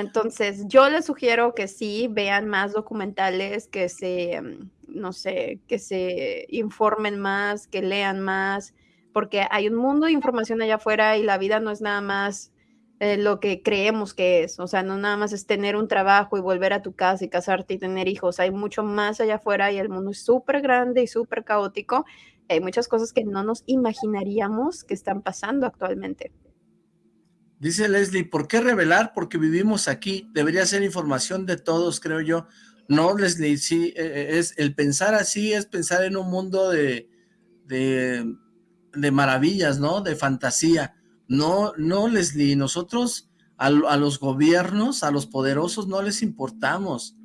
Entonces, yo les sugiero que sí vean más documentales, que se, mm, no sé, que se informen más, que lean más, porque hay un mundo de información allá afuera y la vida no es nada más eh, lo que creemos que es, o sea, no nada más es tener un trabajo y volver a tu casa y casarte y tener hijos, hay mucho más allá afuera y el mundo es súper grande y súper caótico, hay muchas cosas que no nos imaginaríamos que están pasando actualmente. Dice Leslie, ¿por qué revelar? Porque vivimos aquí, debería ser información de todos, creo yo. No, Leslie, sí, e, e, es el pensar así es pensar en un mundo de, de, de maravillas, ¿no? De fantasía. No, no, Leslie, nosotros a, a, los gobiernos, a los poderosos no les importamos.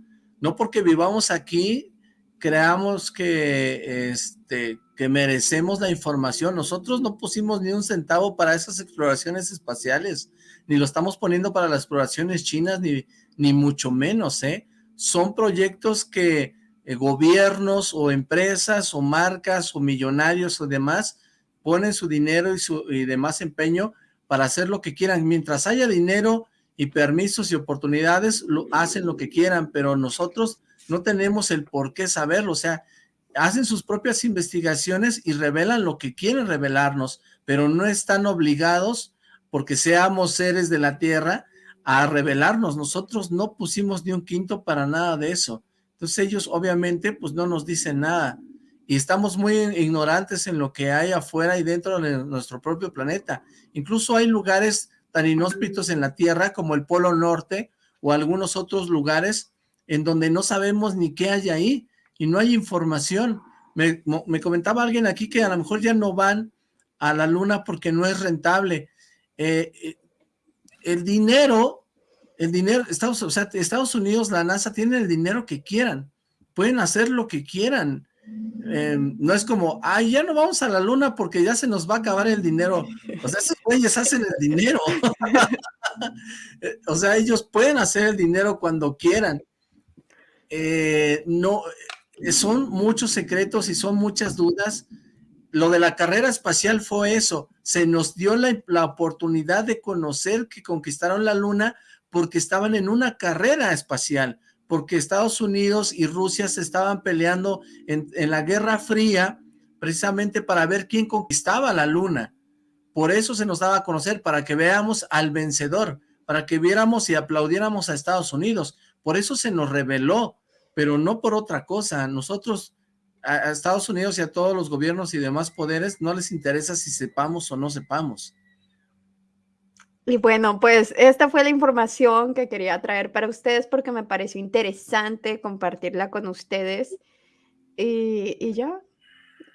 No porque vivamos aquí, creamos que, este, que merecemos la información. Nosotros no pusimos ni un centavo para esas exploraciones espaciales, ni lo estamos poniendo para las exploraciones chinas, ni, ni mucho menos, ¿eh? Son proyectos que eh, gobiernos o empresas o marcas o millonarios o demás ponen su dinero y, su, y demás empeño para hacer lo que quieran. Mientras haya dinero y permisos y oportunidades, lo, hacen lo que quieran, pero nosotros no tenemos el por qué saberlo, o sea, hacen sus propias investigaciones y revelan lo que quieren revelarnos, pero no están obligados, porque seamos seres de la tierra, a revelarnos. Nosotros no pusimos ni un quinto para nada de eso. Entonces ellos obviamente pues no nos dicen nada. Y estamos muy ignorantes en lo que hay afuera y dentro de nuestro propio planeta. Incluso hay lugares tan inhóspitos en la Tierra como el Polo Norte o algunos otros lugares en donde no sabemos ni qué hay ahí y no hay información. Me, me, comentaba alguien aquí que a lo mejor ya no van a la luna porque no es rentable. Eh, eh, el dinero, el dinero, Estados, o Estados Unidos, la NASA, tiene el dinero que quieran, pueden hacer lo que quieran. Eh, no es como, ay, ya no vamos a la luna porque ya se nos va a acabar el dinero. O sea, esos güeyes hacen el dinero. [laughs] o sea, ellos pueden hacer el dinero cuando quieran. Eh, no, son muchos secretos y son muchas dudas. Lo de la carrera espacial fue eso, se nos dio la, la, oportunidad de conocer que conquistaron la luna porque estaban en una carrera espacial, porque Estados Unidos y Rusia se estaban peleando en, en la Guerra Fría precisamente para ver quién conquistaba la luna. Por eso se nos daba a conocer, para que veamos al vencedor, para que viéramos y aplaudiéramos a Estados Unidos. Por eso se nos reveló, pero no por otra cosa. Nosotros, a, Estados Unidos y a todos los gobiernos y demás poderes, no les interesa si sepamos o no sepamos. Y bueno, pues esta fue la información que quería traer para ustedes porque me pareció interesante compartirla con ustedes. Y, y ya,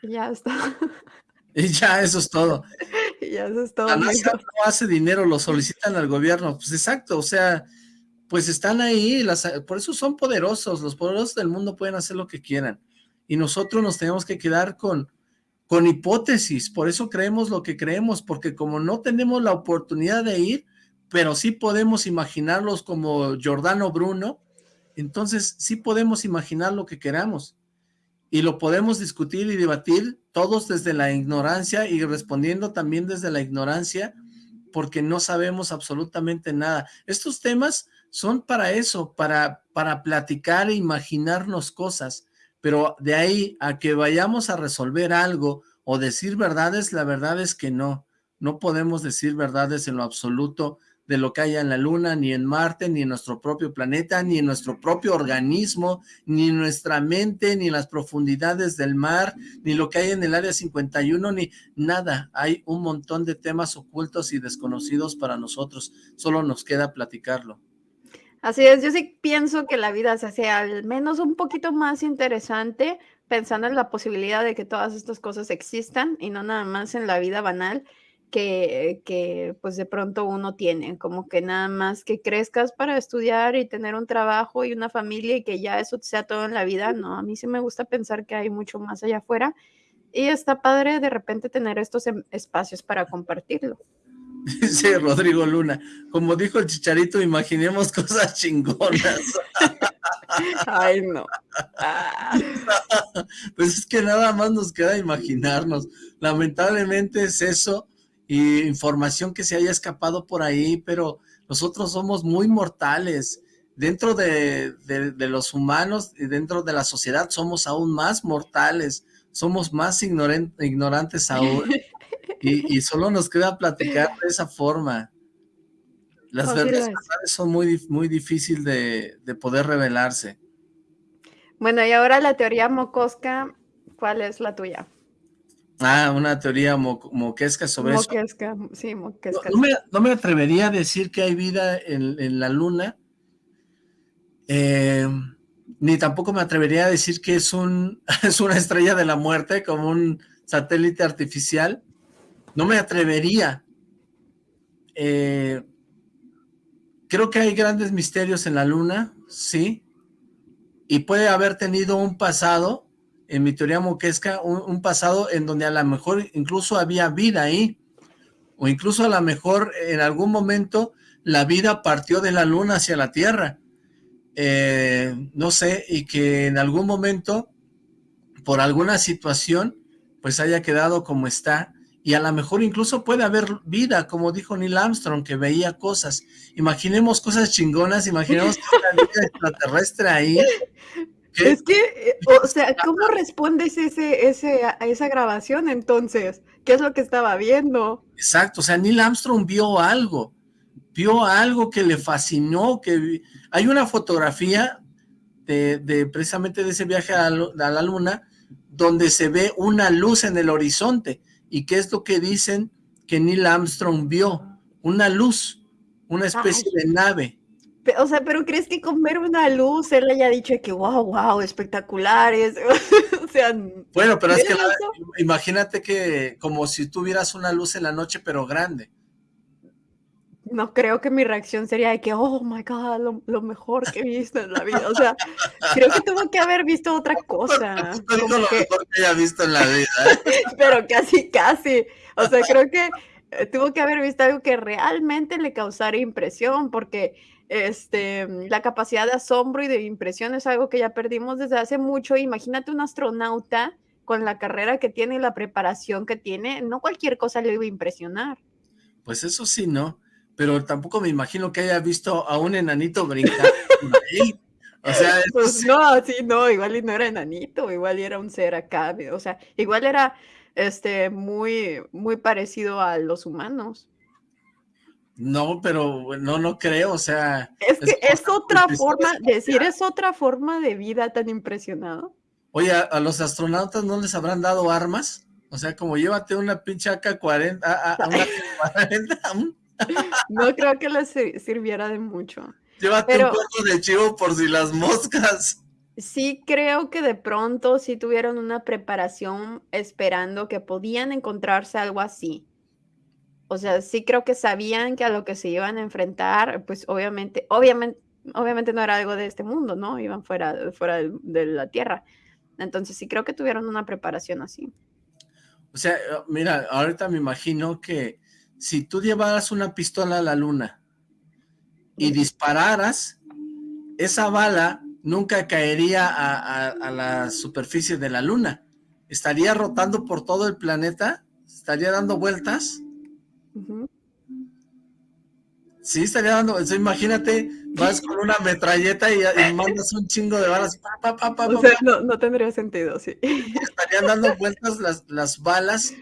ya está. [laughs] Y ya, eso es todo. [laughs] y ya, eso es todo. La NASA no hace dinero, lo solicitan al gobierno. Pues exacto, o sea, pues están ahí, las, por eso son poderosos, los poderosos del mundo pueden hacer lo que quieran. Y nosotros nos tenemos que quedar con, con hipótesis, por eso creemos lo que creemos, porque como no tenemos la oportunidad de ir, pero sí podemos imaginarlos como Giordano Bruno, entonces sí podemos imaginar lo que queramos y lo podemos discutir y debatir todos desde la ignorancia y respondiendo también desde la ignorancia porque no sabemos absolutamente nada. Estos temas son para eso, para, para platicar e imaginarnos cosas, pero de ahí a que vayamos a resolver algo o decir verdades, la verdad es que no, no podemos decir verdades en lo absoluto de lo que haya en la Luna, ni en Marte, ni en nuestro propio planeta, ni en nuestro propio organismo, ni en nuestra mente, ni en las profundidades del mar, ni lo que hay en el Área 51, ni nada. Hay un montón de temas ocultos y desconocidos para nosotros. Solo nos queda platicarlo. Así es, yo sí pienso que la vida se hace al menos un poquito más interesante pensando en la posibilidad de que todas estas cosas existan y no nada más en la vida banal que, que, pues de pronto uno tiene, como que nada más que crezcas para estudiar y tener un trabajo y una familia y que ya eso sea todo en la vida, no, a mí sí me gusta pensar que hay mucho más allá afuera y está padre de repente tener estos em, espacios para compartirlo. Dice Rodrigo Luna, como dijo el chicharito, imaginemos cosas chingonas. Ay, no. [laughs] Pues es que nada más nos queda imaginarnos. Lamentablemente es eso y información que se haya escapado por ahí, pero nosotros somos muy mortales. Dentro de, los humanos y dentro de la sociedad somos aún más mortales, somos más ignorantes aún. [laughs] Y, solo nos queda platicar de esa forma. Las verdades son muy, muy difíciles de, de poder revelarse. Bueno, y ahora la teoría mocosca, ¿cuál es la tuya? Ah, una teoría moquesca sobre eso. sí, moquesca. No, me, atrevería a decir que hay vida en, la luna, eh, ni tampoco me atrevería a decir que es, un, [laughs] es una estrella de la muerte, como un satélite artificial. No me atrevería. Eh, creo que hay grandes misterios en la luna, sí, y puede haber tenido un pasado en mi teoría moquesca, un, pasado en donde a lo mejor incluso había vida ahí, o incluso a lo mejor en algún momento la vida partió de la luna hacia la tierra, eh, no sé, y que en algún momento, por alguna situación, pues haya quedado como está, y a lo mejor incluso puede haber vida, como dijo Neil Armstrong, que veía cosas. Imaginemos cosas chingonas, imaginemos que [laughs] una vida extraterrestre ahí, es que, eh, o [laughs] sea, ¿cómo respondes ese, ese, a esa grabación entonces? ¿Qué es lo que estaba viendo? Exacto, o sea, Neil Armstrong vio algo, vio algo que le fascinó, que hay una fotografía de, precisamente de ese viaje a la, luna, donde se ve una luz en el horizonte, y qué es lo que dicen que Neil Armstrong vio, una luz, una especie de nave, o sea, pero ¿crees que con ver una luz él haya dicho que wow, wow, espectaculares? [laughs] o sea, bueno, pero es que imagínate que como si tuvieras una luz en la noche, pero grande. No creo que mi reacción sería de que, oh my God, lo, mejor que he visto en la vida. O sea, creo que tuvo que haber visto otra [laughs] cosa. No lo mejor que haya visto en la vida. [laughs] pero casi, casi. O sea, creo que eh, tuvo que haber visto algo que realmente le causara impresión, porque este, la capacidad de asombro y de impresión es algo que ya perdimos desde hace mucho. Imagínate un astronauta con la carrera que tiene y la preparación que tiene, no cualquier cosa le iba a impresionar. Pues eso sí, ¿no? Pero tampoco me imagino que haya visto a un enanito brincar O sea, pues no, sí, no, igual y no era enanito, igual era un ser acá, o sea, igual era este muy muy parecido a los humanos. No, pero no, no creo, o sea... Es que es, otra forma, decir, es otra forma de vida tan impresionado. Oye, ¿a, los astronautas no les habrán dado armas? O sea, como llévate una pinche AK-40, a, una [laughs] 40 No creo que les sirviera de mucho. Llévate un poco de chivo por si las moscas. sí creo que de pronto sí tuvieron una preparación esperando que podían encontrarse algo así. O sea, sí creo que sabían que a lo que se iban a enfrentar, pues obviamente, obviamente, obviamente no era algo de este mundo, ¿no? Iban fuera, fuera de, la Tierra. Entonces sí creo que tuvieron una preparación así. O sea, mira, ahorita me imagino que si tú llevaras una pistola a la luna y dispararas, esa bala nunca caería a, la superficie de la luna. Estaría rotando por todo el planeta, estaría dando vueltas. Sí, estaría dando, imagínate, vas con una metralleta y, mandas un chingo de balas. o sea, no, tendría sentido, sí. Estarían dando vueltas las, balas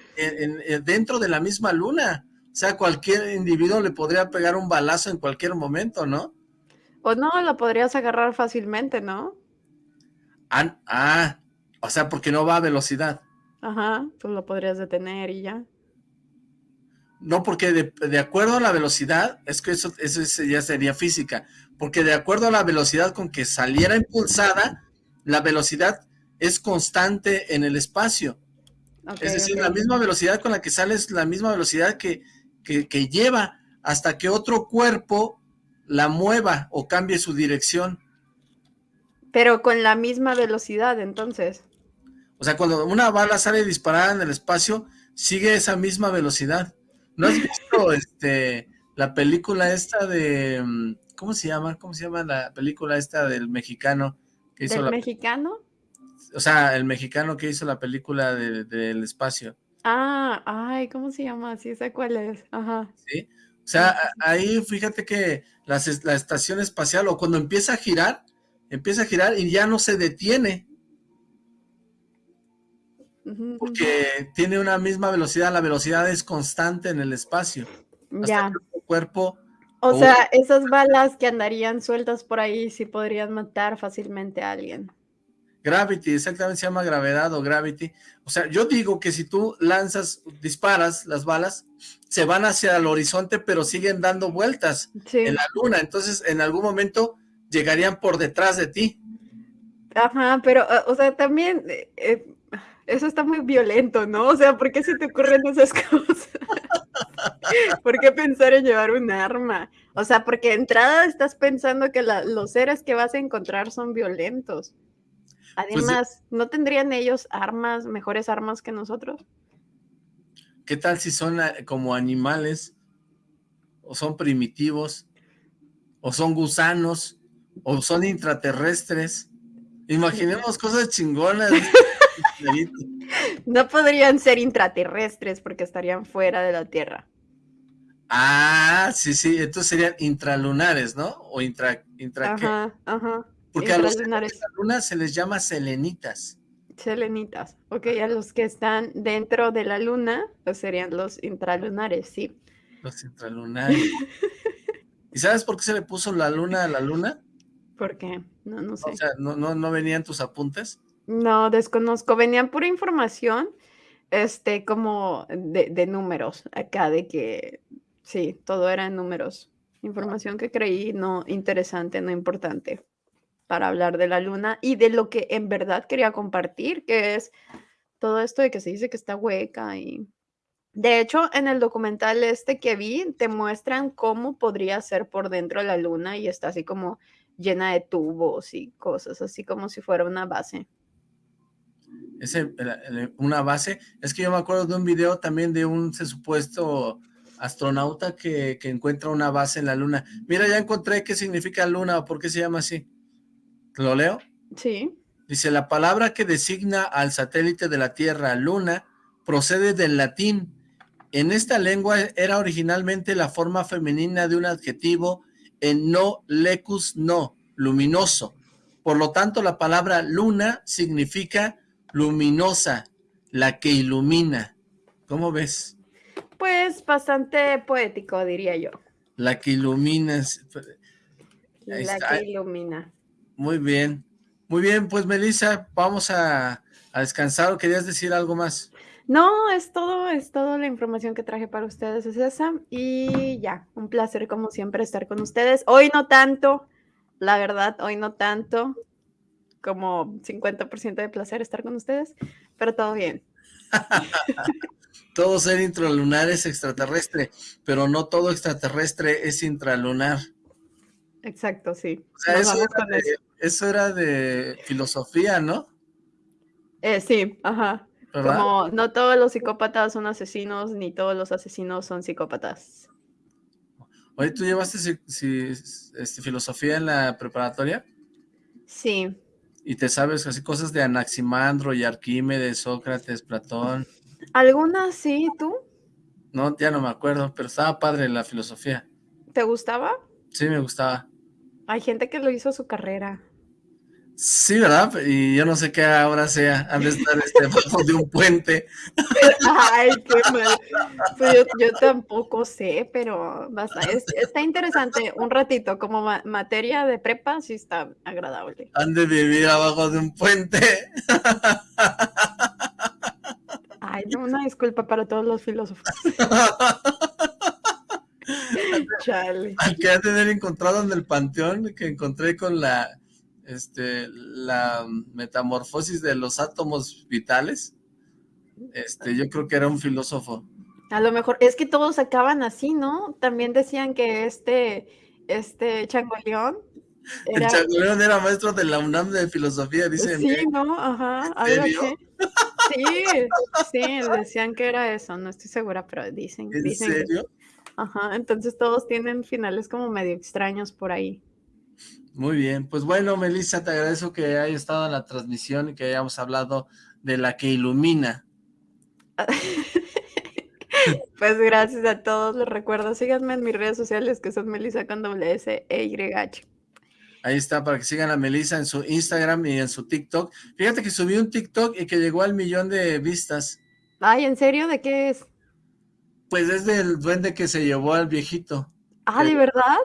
dentro de la misma luna. O sea, cualquier individuo le podría pegar un balazo en cualquier momento, ¿no? O no, lo podrías agarrar fácilmente, ¿no? Ah, ah, o sea, porque no va a velocidad. Ajá, tú lo podrías detener y ya. No, porque de, acuerdo a la velocidad, es que eso, eso ya sería física, porque de acuerdo a la velocidad con que saliera impulsada, la velocidad es constante en el espacio. es decir, la misma velocidad con la que sale es la misma velocidad que, que lleva hasta que otro cuerpo la mueva o cambie su dirección. Pero con la misma velocidad, entonces. O sea, cuando una bala sale disparada en el espacio, sigue esa misma velocidad. ¿No has visto [laughs] este la película esta de mm, ¿cómo se llama? ¿Cómo se llama la película esta del mexicano que hizo ¿Del mexicano? O sea, el mexicano que hizo la película del espacio. Ah, ay, ¿cómo se llama? Sí, sé cuál es. Ajá. Sí. O sea, ahí fíjate que la estación espacial, o cuando empieza a girar, empieza a girar y ya no se detiene. Porque tiene una misma velocidad, la velocidad es constante en el espacio. ya. cuerpo... O sea, esas balas que andarían sueltas por ahí sí podrían matar fácilmente a alguien. Gravity, exactamente se llama gravedad o gravity. O sea, yo digo que si tú lanzas, disparas las balas, se van hacia el horizonte, pero siguen dando vueltas en la luna. Entonces, en algún momento llegarían por detrás de ti. Ajá, pero, eh, o sea, también eh, eh, eso está muy violento, ¿no? O sea, ¿por qué se te ocurren esas [laughs] cosas? [laughs] ¿Por qué pensar en llevar un arma? O sea, porque de entrada estás pensando que los seres que vas a encontrar son violentos. Pues, Además, ¿no tendrían ellos armas, mejores armas que nosotros? ¿Qué tal si son ah, como animales? ¿O son primitivos? ¿O son gusanos? ¿O son intraterrestres? Imaginemos cosas chingonas. [laughs] no podrían ser intraterrestres porque estarían fuera de la Tierra. Ah, sí, sí, entonces serían intralunares, ¿no? O intra, intra ajá, ajá. Porque a los de la luna se les llama selenitas. Selenitas, ok, a los que están dentro de la luna, pues serían los intralunares, sí. Los intralunares. [laughs] ¿Y sabes por qué se le puso la luna a la luna? ¿Por qué? No, no sé. O sea, ¿no, no, no venían tus apuntes? No, desconozco. Venían pura información, este, como de, de números, acá, de que, sí, todo era en números. Información que creí no interesante, no importante para hablar de la luna y de lo que en verdad quería compartir, que es todo esto de que se dice que está hueca y... De hecho, en el documental este que vi, te muestran cómo podría ser por dentro de la luna y está así como llena de tubos y cosas, así como si fuera una base. Ese, una base, es que yo me acuerdo de un video también de un supuesto astronauta que, que encuentra una base en la luna. Mira, ya encontré qué significa luna o por qué se llama así. ¿Lo leo? Sí. Dice, la palabra que designa al satélite de la Tierra, luna, procede del latín. En esta lengua era originalmente la forma femenina de un adjetivo en no lecus no, luminoso. Por lo tanto, la palabra luna significa luminosa, la que ilumina. ¿Cómo ves? Pues bastante poético, diría yo. La que ilumina. La que ilumina. Muy bien. Muy bien, pues Melissa, vamos a, descansar o querías decir algo más. No, es todo, es toda la información que traje para ustedes, es esa. Y ya, un placer como siempre estar con ustedes. Hoy no tanto, la verdad, hoy no tanto. como 50% de placer estar con ustedes, pero todo bien. [laughs] todo ser intralunar es extraterrestre, pero no todo extraterrestre es intralunar. Exacto, sí. eso, era de, filosofía, ¿no? Eh, sí, ajá. Como no todos los psicópatas son asesinos, ni todos los asesinos son psicópatas. Oye, ¿tú llevaste este, filosofía en la preparatoria? Sí. ¿Y te sabes así cosas de Anaximandro y Arquímedes, Sócrates, Platón? Algunas sí, ¿tú? No, ya no me acuerdo, pero estaba padre la filosofía. ¿Te gustaba? Sí, me gustaba. Hay gente que lo hizo su carrera. Sí, ¿verdad? Y yo no sé qué ahora sea, han de estar este, [laughs] bajo de un puente. Ay, qué mal. Pues yo, tampoco sé, pero basta. está interesante un ratito, como materia de prepa, sí está agradable. Han de vivir abajo de un puente. Ay, no, una disculpa para todos los filósofos. [laughs] [laughs] Chale. Al que ha tener encontrado en el panteón, que encontré con la este, la metamorfosis de los átomos vitales, este, yo creo que era un filósofo. A lo mejor, es que todos acaban así, ¿no? También decían que este, este Changoleón era... El Changoleón era maestro de la UNAM de filosofía, dicen. Sí, ¿no? Ajá, algo así. Sí, sí, decían que era eso, no estoy segura, pero dicen. ¿En serio? Ajá, entonces todos tienen finales como medio extraños por ahí. Muy bien, pues bueno, Melissa, te agradezco que hayas estado en la transmisión y que hayamos hablado de la que ilumina. [laughs] pues gracias a todos, les recuerdo, síganme en mis redes sociales que son Melissa con S e Y H. Ahí está, para que sigan a Melissa en su Instagram y en su TikTok. Fíjate que subí un TikTok y que llegó al millón de vistas. Ay, ¿en serio? ¿De qué es? Pues es del duende que se llevó al viejito. Ah, ¿de verdad?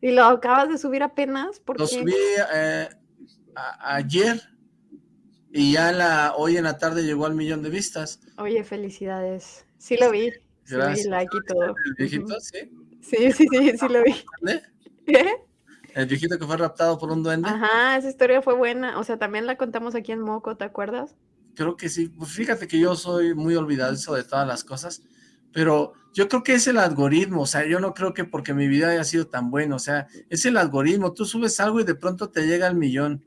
¿Y lo acabas de subir apenas? lo subí eh, ayer y ya la, hoy en la tarde llegó al millón de vistas. Oye, felicidades. Sí lo vi. Gracias. Sí, like y todo. ¿El viejito, sí? Sí, sí, sí, sí lo vi. [laughs] ¿Qué? El viejito que fue raptado por un duende. Ajá, esa historia fue buena. O sea, también la contamos aquí en Moco, ¿te acuerdas? Creo que sí. Pues fíjate que yo soy muy olvidadizo de todas las cosas pero yo creo que es el algoritmo, o sea, yo no creo que porque mi vida haya sido tan buena, o sea, es el algoritmo, tú subes algo y de pronto te llega al millón.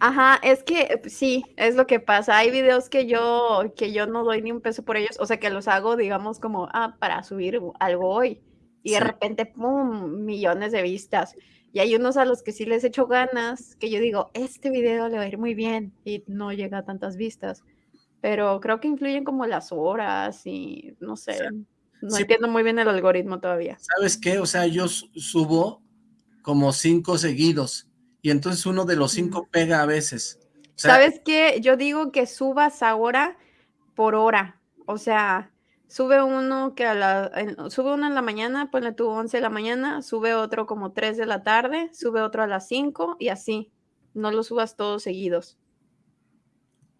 Ajá, es que sí, es lo que pasa. Hay videos que yo, que yo no doy ni un peso por ellos, o sea, que los hago, digamos, como, ah, para subir algo hoy. Y de repente, pum, millones de vistas. Y hay unos a los que sí les echo ganas, que yo digo, este video le va a ir muy bien y no llega a tantas vistas pero creo que influyen como las horas y no sé, no entiendo muy bien el algoritmo todavía. ¿Sabes qué? O sea, yo subo como cinco seguidos y entonces uno de los cinco pega a veces. ¿Sabes qué? Yo digo que subas ahora por hora, o sea, sube uno que a la, sube uno en la mañana, ponle tú 11 de la mañana, sube otro como 3 de la tarde, sube otro a las 5 y así, no lo subas todos seguidos.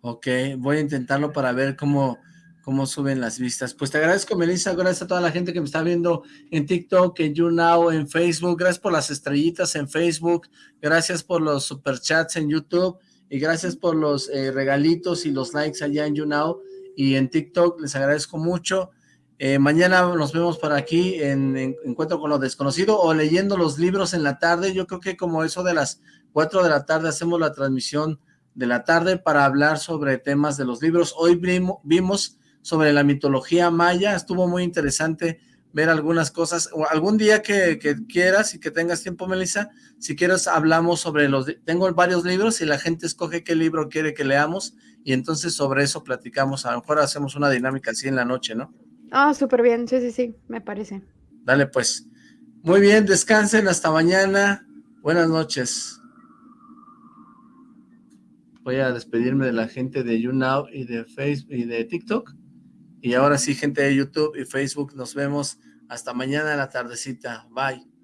Ok, voy a intentarlo para ver cómo, cómo suben las vistas. Pues te agradezco, Melissa, gracias a toda la gente que me está viendo en TikTok, en YouNow, en Facebook, gracias por las estrellitas en Facebook, gracias por los superchats en YouTube, y gracias por los eh, regalitos y los likes allá en YouNow y en TikTok, les agradezco mucho. Eh, mañana nos vemos por aquí en, en, Encuentro con lo Desconocido o leyendo los libros en la tarde, yo creo que como eso de las 4 de la tarde hacemos la transmisión de la tarde para hablar sobre temas de los libros. Hoy vimos sobre la mitología maya, estuvo muy interesante ver algunas cosas, algún día que, quieras y que tengas tiempo, Melissa, si quieres hablamos sobre los, tengo varios libros y la gente escoge qué libro quiere que leamos y entonces sobre eso platicamos, a lo mejor hacemos una dinámica así en la noche, ¿no? Ah, súper bien, sí, sí, sí, me parece. Dale pues, muy bien, descansen, hasta mañana, buenas noches voy a despedirme de la gente de YouNow y de Facebook y de TikTok. Y ahora sí, gente de YouTube y Facebook, nos vemos hasta mañana en la tardecita. Bye.